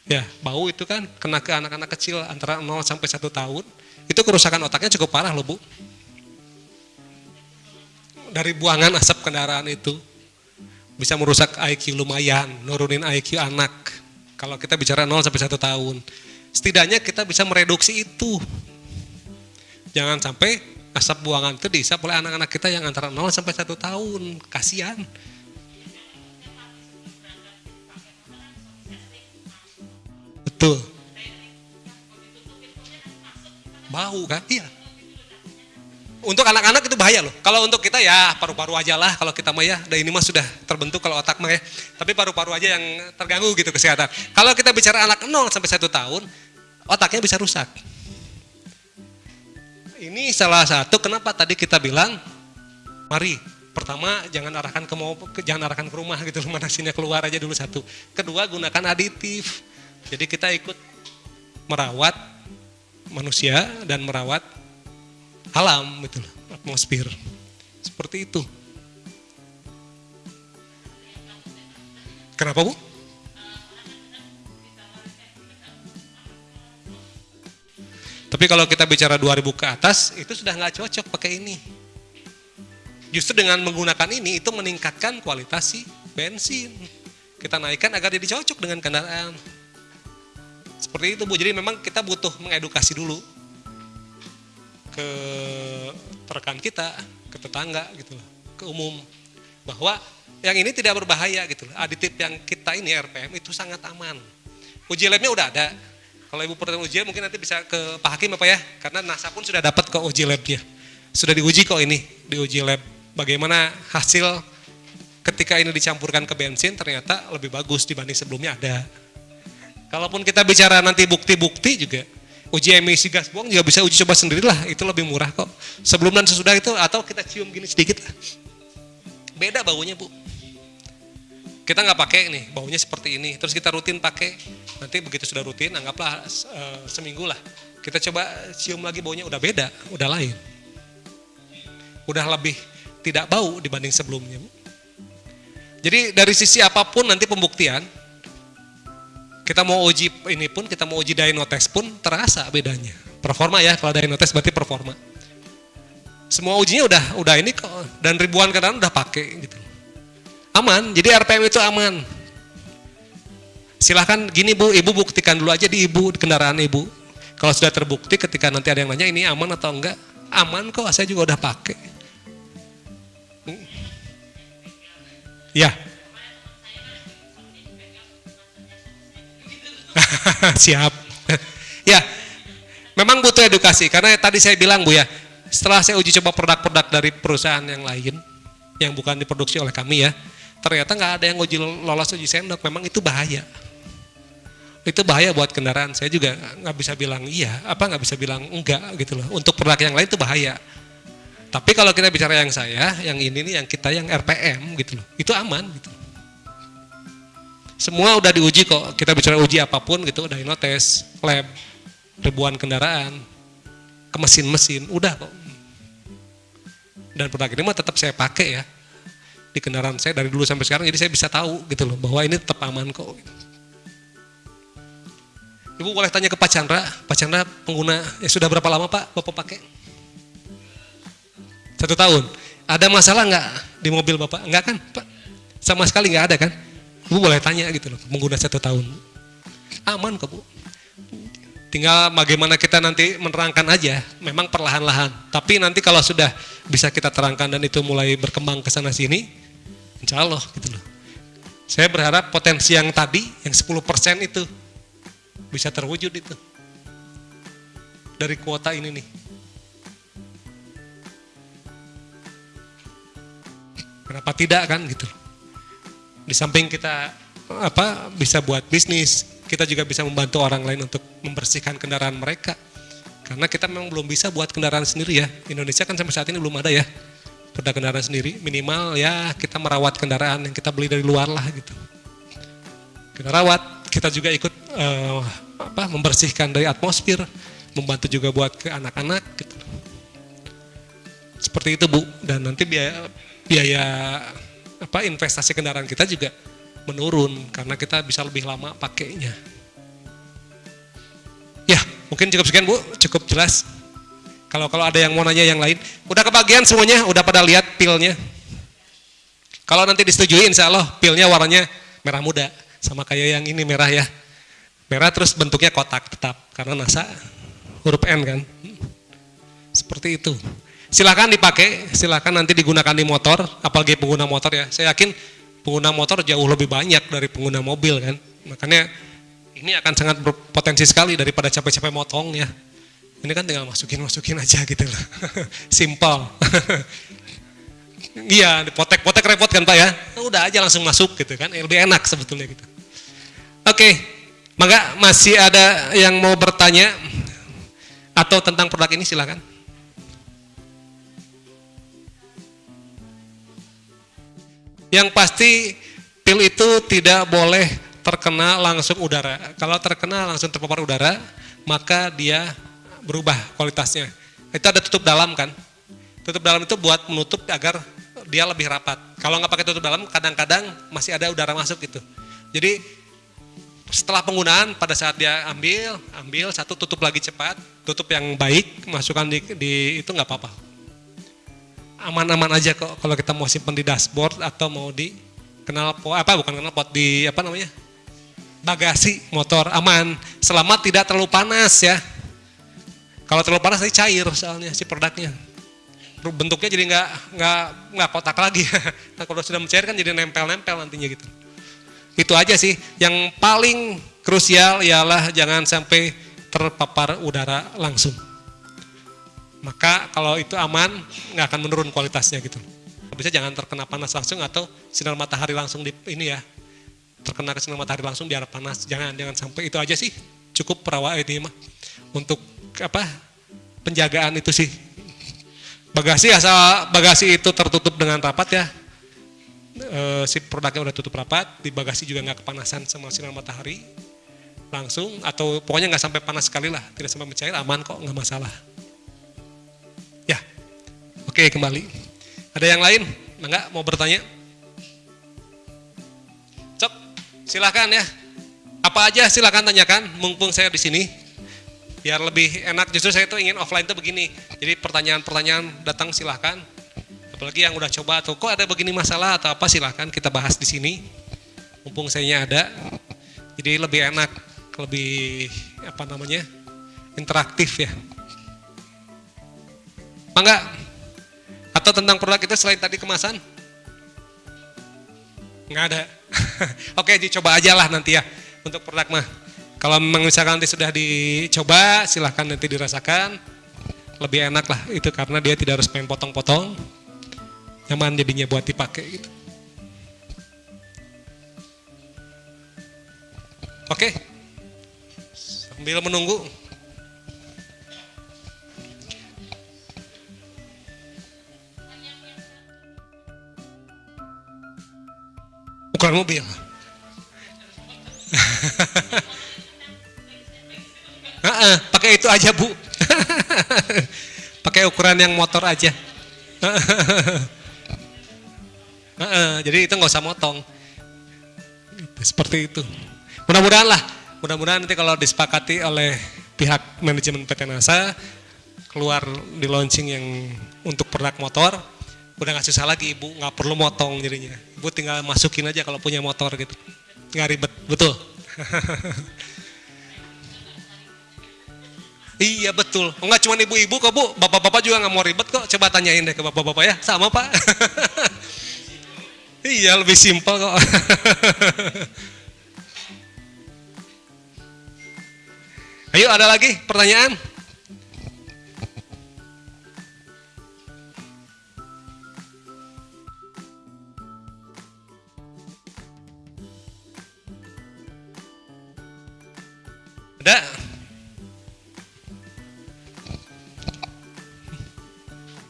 ya bau itu kan kena ke anak-anak kecil antara 0 sampai 1 tahun, itu kerusakan otaknya cukup parah loh bu. Dari buangan asap kendaraan itu bisa merusak IQ lumayan, nurunin IQ anak. Kalau kita bicara 0 sampai 1 tahun. Setidaknya kita bisa mereduksi itu. Jangan sampai asap buangan itu dihisap oleh anak-anak kita yang antara 0 sampai 1 tahun. Kasihan. Betul. Bau kan? Iya. Untuk anak-anak itu bahaya loh. Kalau untuk kita ya paru-paru aja lah. Kalau kita mah ya, dan ini mah sudah terbentuk kalau otak mah ya. Tapi paru-paru aja yang terganggu gitu kesehatan. Kalau kita bicara anak 0 sampai 1 tahun, otaknya bisa rusak. Ini salah satu kenapa tadi kita bilang, mari pertama jangan arahkan ke mau jangan arahkan ke rumah gitu manasinya keluar aja dulu satu. Kedua gunakan aditif. Jadi kita ikut merawat manusia dan merawat alam gitu loh, atmosfer. Seperti itu. Kenapa Bu? Tapi kalau kita bicara 2000 ke atas, itu sudah nggak cocok pakai ini. Justru dengan menggunakan ini, itu meningkatkan kualitas si bensin. Kita naikkan agar jadi cocok dengan kendaraan. Seperti itu Bu, jadi memang kita butuh mengedukasi dulu. ke rekan kita, ke tetangga gitu ke umum bahwa yang ini tidak berbahaya gitu loh. Aditif yang kita ini RPM itu sangat aman. Uji labnya udah ada. Kalau ibu perlu uji mungkin nanti bisa ke Pak Hakim apa ya? Karena NASA pun sudah dapat kok uji labnya. Sudah diuji kok ini, diuji lab. Bagaimana hasil ketika ini dicampurkan ke bensin ternyata lebih bagus dibanding sebelumnya ada. Kalaupun kita bicara nanti bukti-bukti juga, uji emisi gas buang juga bisa uji coba sendirilah, itu lebih murah kok. Sebelum dan sesudah itu atau kita cium gini sedikit lah. Beda baunya bu. Kita nggak pakai nih, baunya seperti ini. Terus kita rutin pakai, nanti begitu sudah rutin, anggaplah e, seminggu lah. Kita coba cium lagi baunya udah beda, udah lain. Udah lebih tidak bau dibanding sebelumnya. Jadi dari sisi apa pun nanti pembuktian, kita mau uji ini pun, kita mau uji dynotes pun terasa bedanya. Performa ya, kalau dynotes berarti performa. Semua ujinya udah udah ini kok dan ribuan kendaraan udah pakai gitu. Aman jadi RPM itu aman. Silahkan gini bu ibu buktikan dulu aja di ibu kendaraan ibu. Kalau sudah terbukti ketika nanti ada yang nanya ini aman atau enggak? Aman kok saya juga udah pakai. Ya siap. Ya memang butuh edukasi karena tadi saya bilang bu ya setelah saya uji coba produk-produk dari perusahaan yang lain yang bukan diproduksi oleh kami ya ternyata nggak ada yang uji lolos uji sendok. Memang itu bahaya. Itu bahaya buat kendaraan. Saya juga nggak bisa bilang iya apa nggak bisa bilang enggak gitu loh. Untuk produk yang lain itu bahaya. Tapi kalau kita bicara yang saya yang ini nih yang kita yang RPM gitu loh. Itu aman gitu semua udah diuji kok. Kita bicara uji apa pun gitu udah tes lab ribuan kendaraan ke mesin-mesin udah kok. Dan produk ini mah tetap saya pakai ya di kendaraan saya dari dulu sampai sekarang jadi saya bisa tahu gitu loh bahwa ini tetap aman kok. Ibu boleh tanya ke Pak Chandra. Pak Chandra pengguna ya sudah berapa lama Pak Bapak pakai? Satu tahun. Ada masalah nggak di mobil Bapak? Nggak kan Pak? Sama sekali nggak ada kan Ibu boleh tanya gitu loh pengguna satu tahun aman kok Bu tinggal bagaimana kita nanti menerangkan aja memang perlahan-lahan tapi nanti kalau sudah bisa kita terangkan dan itu mulai berkembang ke sana sini Insya Allah gitu loh. Saya berharap potensi yang tadi, yang 10% itu bisa terwujud itu. Dari kuota ini nih. Kenapa tidak kan gitu Di samping kita apa bisa buat bisnis, kita juga bisa membantu orang lain untuk membersihkan kendaraan mereka. Karena kita memang belum bisa buat kendaraan sendiri ya. Indonesia kan sampai saat ini belum ada ya. Perda kendaraan sendiri. Minimal ya kita merawat kendaraan yang kita beli dari luar lah gitu. Kita rawat kita juga ikut uh, apa membersihkan dari atmosfer membantu juga buat ke anak-anak gitu. Seperti itu bu. Dan nanti biaya biaya apa investasi kendaraan kita juga menurun karena kita bisa lebih lama pakainya ya mungkin cukup sekian bu cukup jelas kalau kalau ada yang mau nanya yang lain, udah kebagian semuanya, udah pada lihat pilnya. Kalau nanti disetujui, insya Allah pilnya warnanya merah muda, sama kayak yang ini merah ya. Merah terus bentuknya kotak tetap, karena NASA huruf N kan. Seperti itu. Silahkan dipakai, silahkan nanti digunakan di motor, apalagi pengguna motor ya. Saya yakin pengguna motor jauh lebih banyak dari pengguna mobil kan. Makanya ini akan sangat berpotensi sekali daripada capek-capek motong ya. Ini kan tinggal masukin-masukin aja gitu loh. Simple. iya, potek-potek repot kan Pak ya? Udah aja langsung masuk gitu kan, lebih enak sebetulnya gitu. Oke, maka masih ada yang mau bertanya atau tentang produk ini silakan. Yang pasti pil itu tidak boleh terkena langsung udara. Kalau terkena langsung terpapar udara, maka dia berubah kualitasnya. Itu ada tutup dalam kan. Tutup dalam itu buat menutup agar dia lebih rapat. Kalau nggak pakai tutup dalam, kadang-kadang masih ada udara masuk gitu. Jadi setelah penggunaan pada saat dia ambil, ambil satu tutup lagi cepat, tutup yang baik, masukkan di, di itu nggak apa-apa. Aman-aman aja kok kalau kita mau simpan di dashboard atau mau di kenal pot apa bukan kenal pot di apa namanya bagasi motor aman selama tidak terlalu panas ya Kalau terlalu panas nanti cair soalnya si produknya. Bentuknya jadi nggak nggak nggak kotak lagi. nah kalau sudah mencair kan jadi nempel-nempel nantinya gitu. Itu aja sih. Yang paling krusial ialah jangan sampai terpapar udara langsung. Maka kalau itu aman, nggak akan menurun kualitasnya gitu. Bisa jangan terkena panas langsung atau sinar matahari langsung di ini ya. Terkena ke sinar matahari langsung biar panas. Jangan jangan sampai itu aja sih. Cukup perawat ini mah untuk apa penjagaan itu sih. Bagasi asal bagasi itu tertutup dengan rapat ya. E, si produknya udah tutup rapat, di bagasi juga nggak kepanasan sama sinar matahari langsung atau pokoknya nggak sampai panas sekali lah, tidak sampai mencair aman kok nggak masalah. Oke kembali. Ada yang lain? Enggak mau bertanya? Cok, silahkan ya. Apa aja silahkan tanyakan, mumpung saya di sini. Biar lebih enak, justru saya tuh ingin offline tuh begini. Jadi pertanyaan-pertanyaan datang silahkan. Apalagi yang udah coba atau kok ada begini masalah atau apa silahkan kita bahas di sini. Mumpung saya ada. Jadi lebih enak, lebih apa namanya interaktif ya. Enggak? Atau tentang produk itu selain tadi kemasan? Enggak ada. Oke, dicoba aja lah nanti ya untuk produk mah. Kalau memang misalkan nanti sudah dicoba, silahkan nanti dirasakan. Lebih enak lah itu karena dia tidak harus main potong-potong. Nyaman jadinya buat dipakai gitu. Oke. Sambil menunggu. Ukuran mobil. Heeh, pakai itu aja bu. pakai ukuran yang motor aja. Heeh, jadi itu nggak usah motong. Seperti itu. Mudah-mudahan lah, mudah-mudahan nanti kalau disepakati oleh pihak manajemen PT NASA keluar di launching yang untuk produk motor, udah nggak susah lagi ibu, nggak perlu motong jadinya. Ibu tinggal masukin aja kalau punya motor gitu, nggak ribet, betul. Iya betul. Enggak cuma ibu-ibu kok bu, bapak-bapak juga nggak mau ribet kok. Coba tanyain deh ke bapak-bapak ya, sama pak. iya lebih simpel kok. Ayo ada lagi pertanyaan? Ada?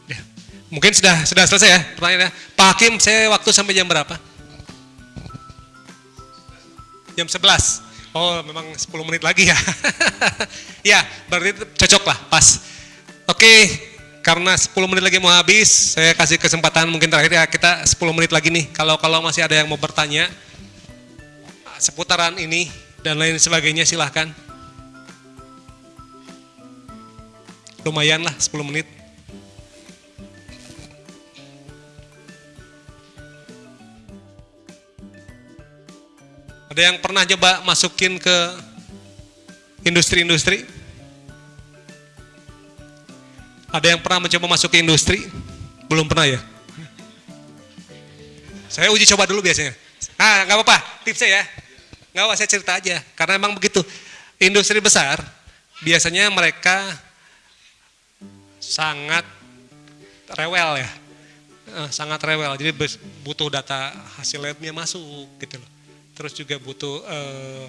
Ya. Mungkin sudah sudah selesai ya pertanyaannya. Pak Hakim, saya waktu sampai jam berapa? Jam 11. Oh, memang 10 menit lagi ya. ya, berarti cocok lah, pas. Oke, karena 10 menit lagi mau habis, saya kasih kesempatan mungkin terakhir ya kita 10 menit lagi nih. Kalau kalau masih ada yang mau bertanya seputaran ini dan lain sebagainya silahkan. Lumayan lah 10 menit. Ada yang pernah coba masukin ke industri-industri? Ada yang pernah mencoba masuk ke industri? Belum pernah ya? Saya uji coba dulu biasanya. Ah, nggak apa-apa, tipsnya ya. Nggak apa, saya cerita aja. Karena emang begitu. Industri besar, biasanya mereka sangat rewel ya. Eh, sangat rewel, jadi butuh data hasil labnya masuk gitu loh. Terus juga butuh uh,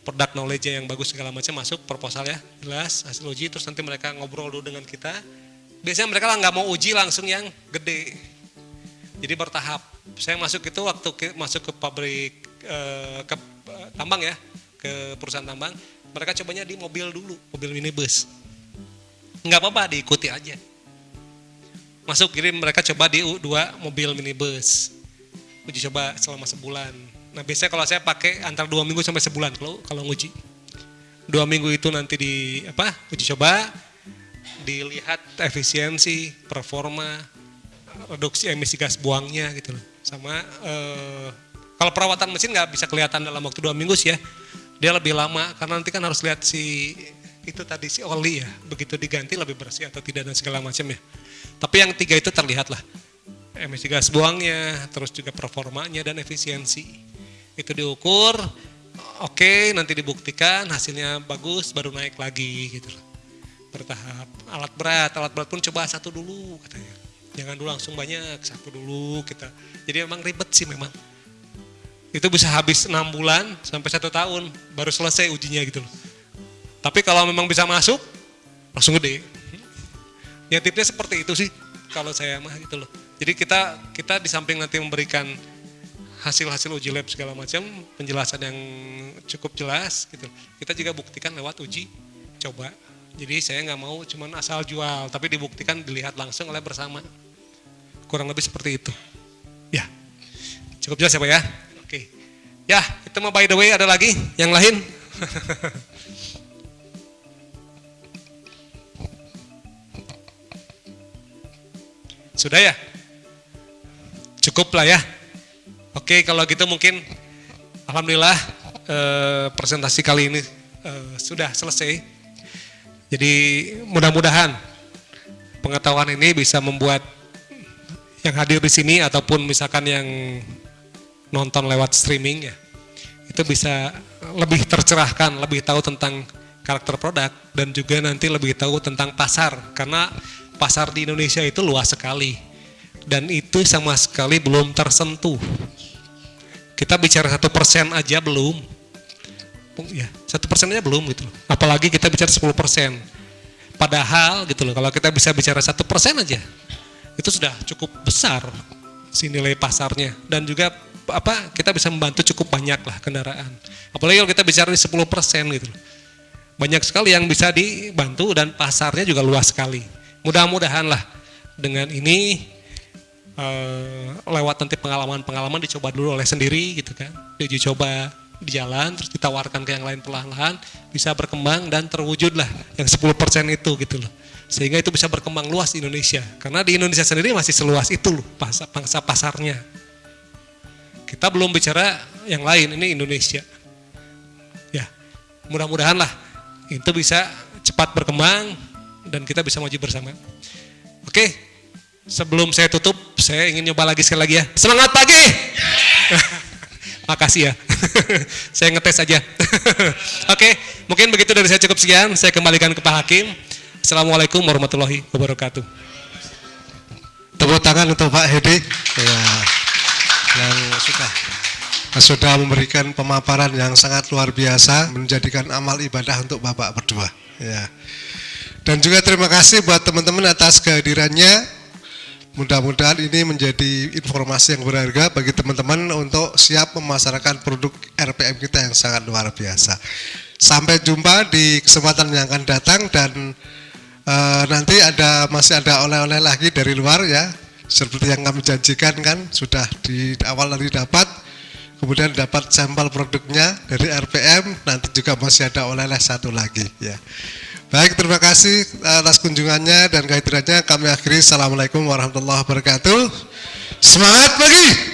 produk knowledge yang bagus segala macam masuk proposal ya jelas hasil uji. Terus nanti mereka ngobrol dulu dengan kita. Biasanya mereka lah nggak mau uji langsung yang gede. Jadi bertahap. Saya masuk itu waktu masuk ke pabrik eh, ke eh, tambang ya ke perusahaan tambang. Mereka cobanya di mobil dulu mobil minibus nggak apa-apa diikuti aja masuk jadi mereka coba di dua mobil minibus uji coba selama sebulan Nah biasanya kalau saya pakai antara dua minggu sampai sebulan kalau kalau nguji. Dua minggu itu nanti di apa uji coba, dilihat efisiensi, performa, reduksi emisi gas buangnya gitu loh. Sama eh, kalau perawatan mesin nggak bisa kelihatan dalam waktu dua minggu sih ya. Dia lebih lama karena nanti kan harus lihat si itu tadi si oli ya. Begitu diganti lebih bersih atau tidak dan segala macam ya. Tapi yang tiga itu terlihat lah emisi gas buangnya terus juga performanya dan efisiensi. Itu diukur oke nanti dibuktikan hasilnya bagus baru naik lagi gitu loh. Bertahap. Alat berat alat berat pun coba satu dulu katanya. Jangan dulu langsung banyak satu dulu kita. Jadi memang ribet sih memang. Itu bisa habis enam bulan sampai satu tahun baru selesai ujinya gitu loh tapi kalau memang bisa masuk, langsung gede. Ya tipnya seperti itu sih kalau saya mah gitu loh. Jadi kita kita di samping nanti memberikan hasil-hasil uji lab segala macam, penjelasan yang cukup jelas gitu. Kita juga buktikan lewat uji coba. Jadi saya nggak mau cuman asal jual, tapi dibuktikan dilihat langsung oleh bersama. Kurang lebih seperti itu. Ya, cukup jelas ya Pak ya? Oke. Ya, itu mah by the way ada lagi yang lain. Sudah ya? Cukup lah ya. Oke, kalau gitu mungkin alhamdulillah eh, presentasi kali ini eh, sudah selesai. Jadi mudah-mudahan pengetahuan ini bisa membuat yang hadir di sini ataupun misalkan yang nonton lewat streaming ya, itu bisa lebih tercerahkan, lebih tahu tentang karakter produk dan juga nanti lebih tahu tentang pasar karena pasar di Indonesia itu luas sekali dan itu sama sekali belum tersentuh. Kita bicara satu persen aja belum, ya satu persen aja belum gitu. Apalagi kita bicara 10 persen. Padahal gitu loh, kalau kita bisa bicara satu persen aja, itu sudah cukup besar si nilai pasarnya dan juga apa kita bisa membantu cukup banyak lah kendaraan. Apalagi kalau kita bicara di 10 persen gitu loh. Banyak sekali yang bisa dibantu dan pasarnya juga luas sekali mudah-mudahan lah dengan ini uh, lewat nanti pengalaman-pengalaman dicoba dulu oleh sendiri gitu kan. Diuji coba di jalan terus ditawarkan ke yang lain perlahan-lahan bisa berkembang dan terwujud lah yang 10% itu gitu loh. Sehingga itu bisa berkembang luas di Indonesia. Karena di Indonesia sendiri masih seluas itu loh pangsa, pangsa pasarnya. Kita belum bicara yang lain ini Indonesia. Ya mudah-mudahan lah itu bisa cepat berkembang dan kita bisa maju bersama. Oke, sebelum saya tutup, saya ingin nyoba lagi sekali lagi ya. Semangat pagi! Makasih ya, saya ngetes aja. Oke, mungkin begitu dari saya cukup sekian. Saya kembalikan ke Pak Hakim. Assalamualaikum warahmatullahi wabarakatuh. Tepuk tangan untuk Pak Hedi ya, yang sudah sudah memberikan pemaparan yang sangat luar biasa, menjadikan amal ibadah untuk Bapak berdua. Ya. Dan juga terima kasih buat teman-teman atas kehadirannya. Mudah-mudahan ini menjadi informasi yang berharga bagi teman-teman untuk siap memasarkan produk RPM kita yang sangat luar biasa. Sampai jumpa di kesempatan yang akan datang dan e, nanti ada masih ada oleh-oleh lagi dari luar ya. Seperti yang kami janjikan kan sudah di awal tadi dapat kemudian dapat sampel produknya dari RPM nanti juga masih ada oleh-oleh satu lagi ya. Baik, terima kasih atas kunjungannya dan kehadirannya. Kami akhiri. Assalamualaikum warahmatullahi wabarakatuh. Semangat pagi!